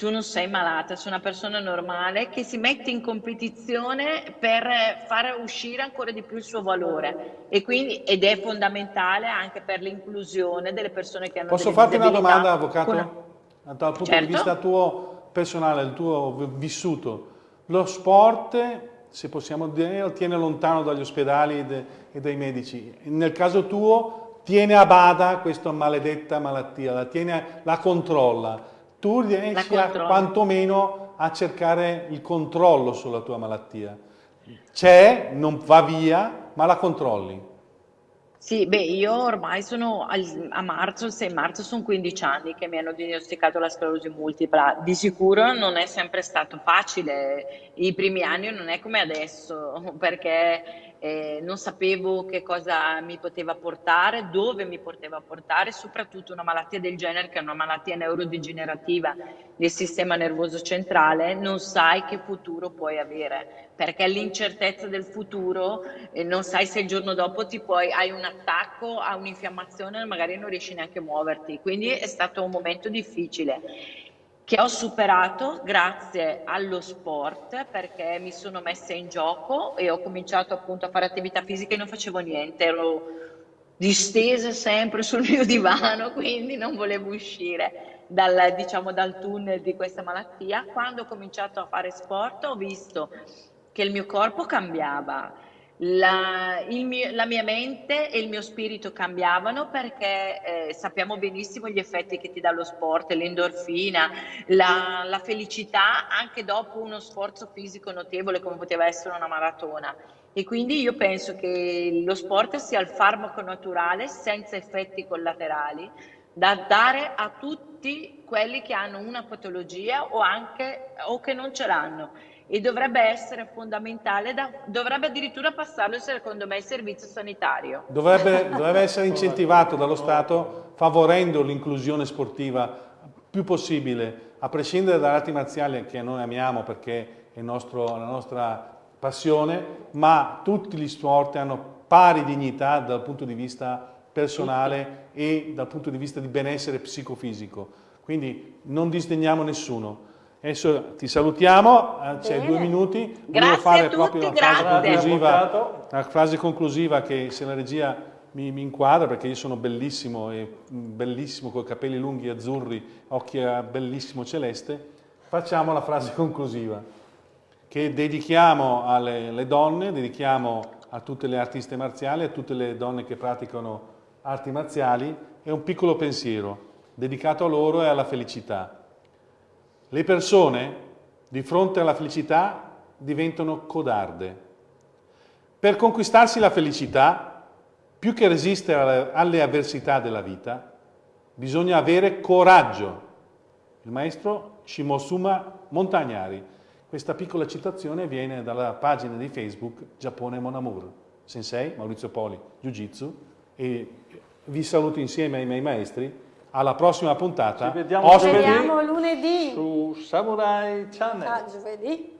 tu non sei malata, sei una persona normale che si mette in competizione per fare uscire ancora di più il suo valore e quindi, ed è fondamentale anche per l'inclusione delle persone che hanno Posso farti una domanda, avvocato? Una... Dal punto certo. di vista tuo personale, il tuo vissuto, lo sport, se possiamo dire, tiene lontano dagli ospedali e dai medici. Nel caso tuo, tiene a bada questa maledetta malattia, la, tiene, la controlla tu riesci a, quantomeno a cercare il controllo sulla tua malattia. C'è, non va via, ma la controlli. Sì, beh, io ormai sono a marzo, il 6 marzo, sono 15 anni che mi hanno diagnosticato la sclerosi multipla. Di sicuro non è sempre stato facile, i primi anni non è come adesso, perché eh, non sapevo che cosa mi poteva portare, dove mi poteva portare, soprattutto una malattia del genere che è una malattia neurodegenerativa del sistema nervoso centrale, non sai che futuro puoi avere, perché l'incertezza del futuro eh, non sai se il giorno dopo ti puoi, hai un attacco, hai un'infiammazione magari non riesci neanche a muoverti, quindi è stato un momento difficile che ho superato grazie allo sport perché mi sono messa in gioco e ho cominciato appunto a fare attività fisica e non facevo niente, ero distesa sempre sul mio divano, quindi non volevo uscire dal, diciamo, dal tunnel di questa malattia. Quando ho cominciato a fare sport ho visto che il mio corpo cambiava, la, mio, la, mia mente e il mio spirito cambiavano perché eh, sappiamo benissimo gli effetti che ti dà lo sport, l'endorfina, la, la, felicità anche dopo uno sforzo fisico notevole come poteva essere una maratona. E quindi io penso che lo sport sia il farmaco naturale senza effetti collaterali da dare a tutti quelli che hanno una patologia o, anche, o che non ce l'hanno e dovrebbe essere fondamentale, da, dovrebbe addirittura passarlo secondo me il servizio sanitario. Dovrebbe, dovrebbe essere incentivato dallo Stato favorendo l'inclusione sportiva più possibile, a prescindere dalle arti marziali che noi amiamo perché è nostro, la nostra passione, ma tutti gli sport hanno pari dignità dal punto di vista personale e dal punto di vista di benessere psicofisico. Quindi non disdegniamo nessuno. Adesso ti salutiamo, eh, c'è due minuti. Grazie Volevo fare a tutti, proprio una grazie. frase conclusiva, una frase conclusiva che se la regia mi, mi inquadra perché io sono bellissimo e mm, bellissimo con i capelli lunghi azzurri, occhi a bellissimo celeste, facciamo la frase conclusiva che dedichiamo alle alle donne, dedichiamo a tutte le artiste marziali, a tutte le donne che praticano arti marziali, è un piccolo pensiero dedicato a loro e alla felicità. Le persone di fronte alla felicità diventano codarde. Per conquistarsi la felicità, più che resistere alle- avversità della vita, bisogna avere coraggio. Il maestro Shimosuma Montagnari. Questa piccola citazione viene dalla pagina di Facebook Giappone Mon. Sensei Maurizio Poli, Jiu Jitsu e vi saluto insieme ai miei maestri. Alla prossima puntata. Ci vediamo vediamo lunedì. Su Samurai Channel. Ah, giovedì.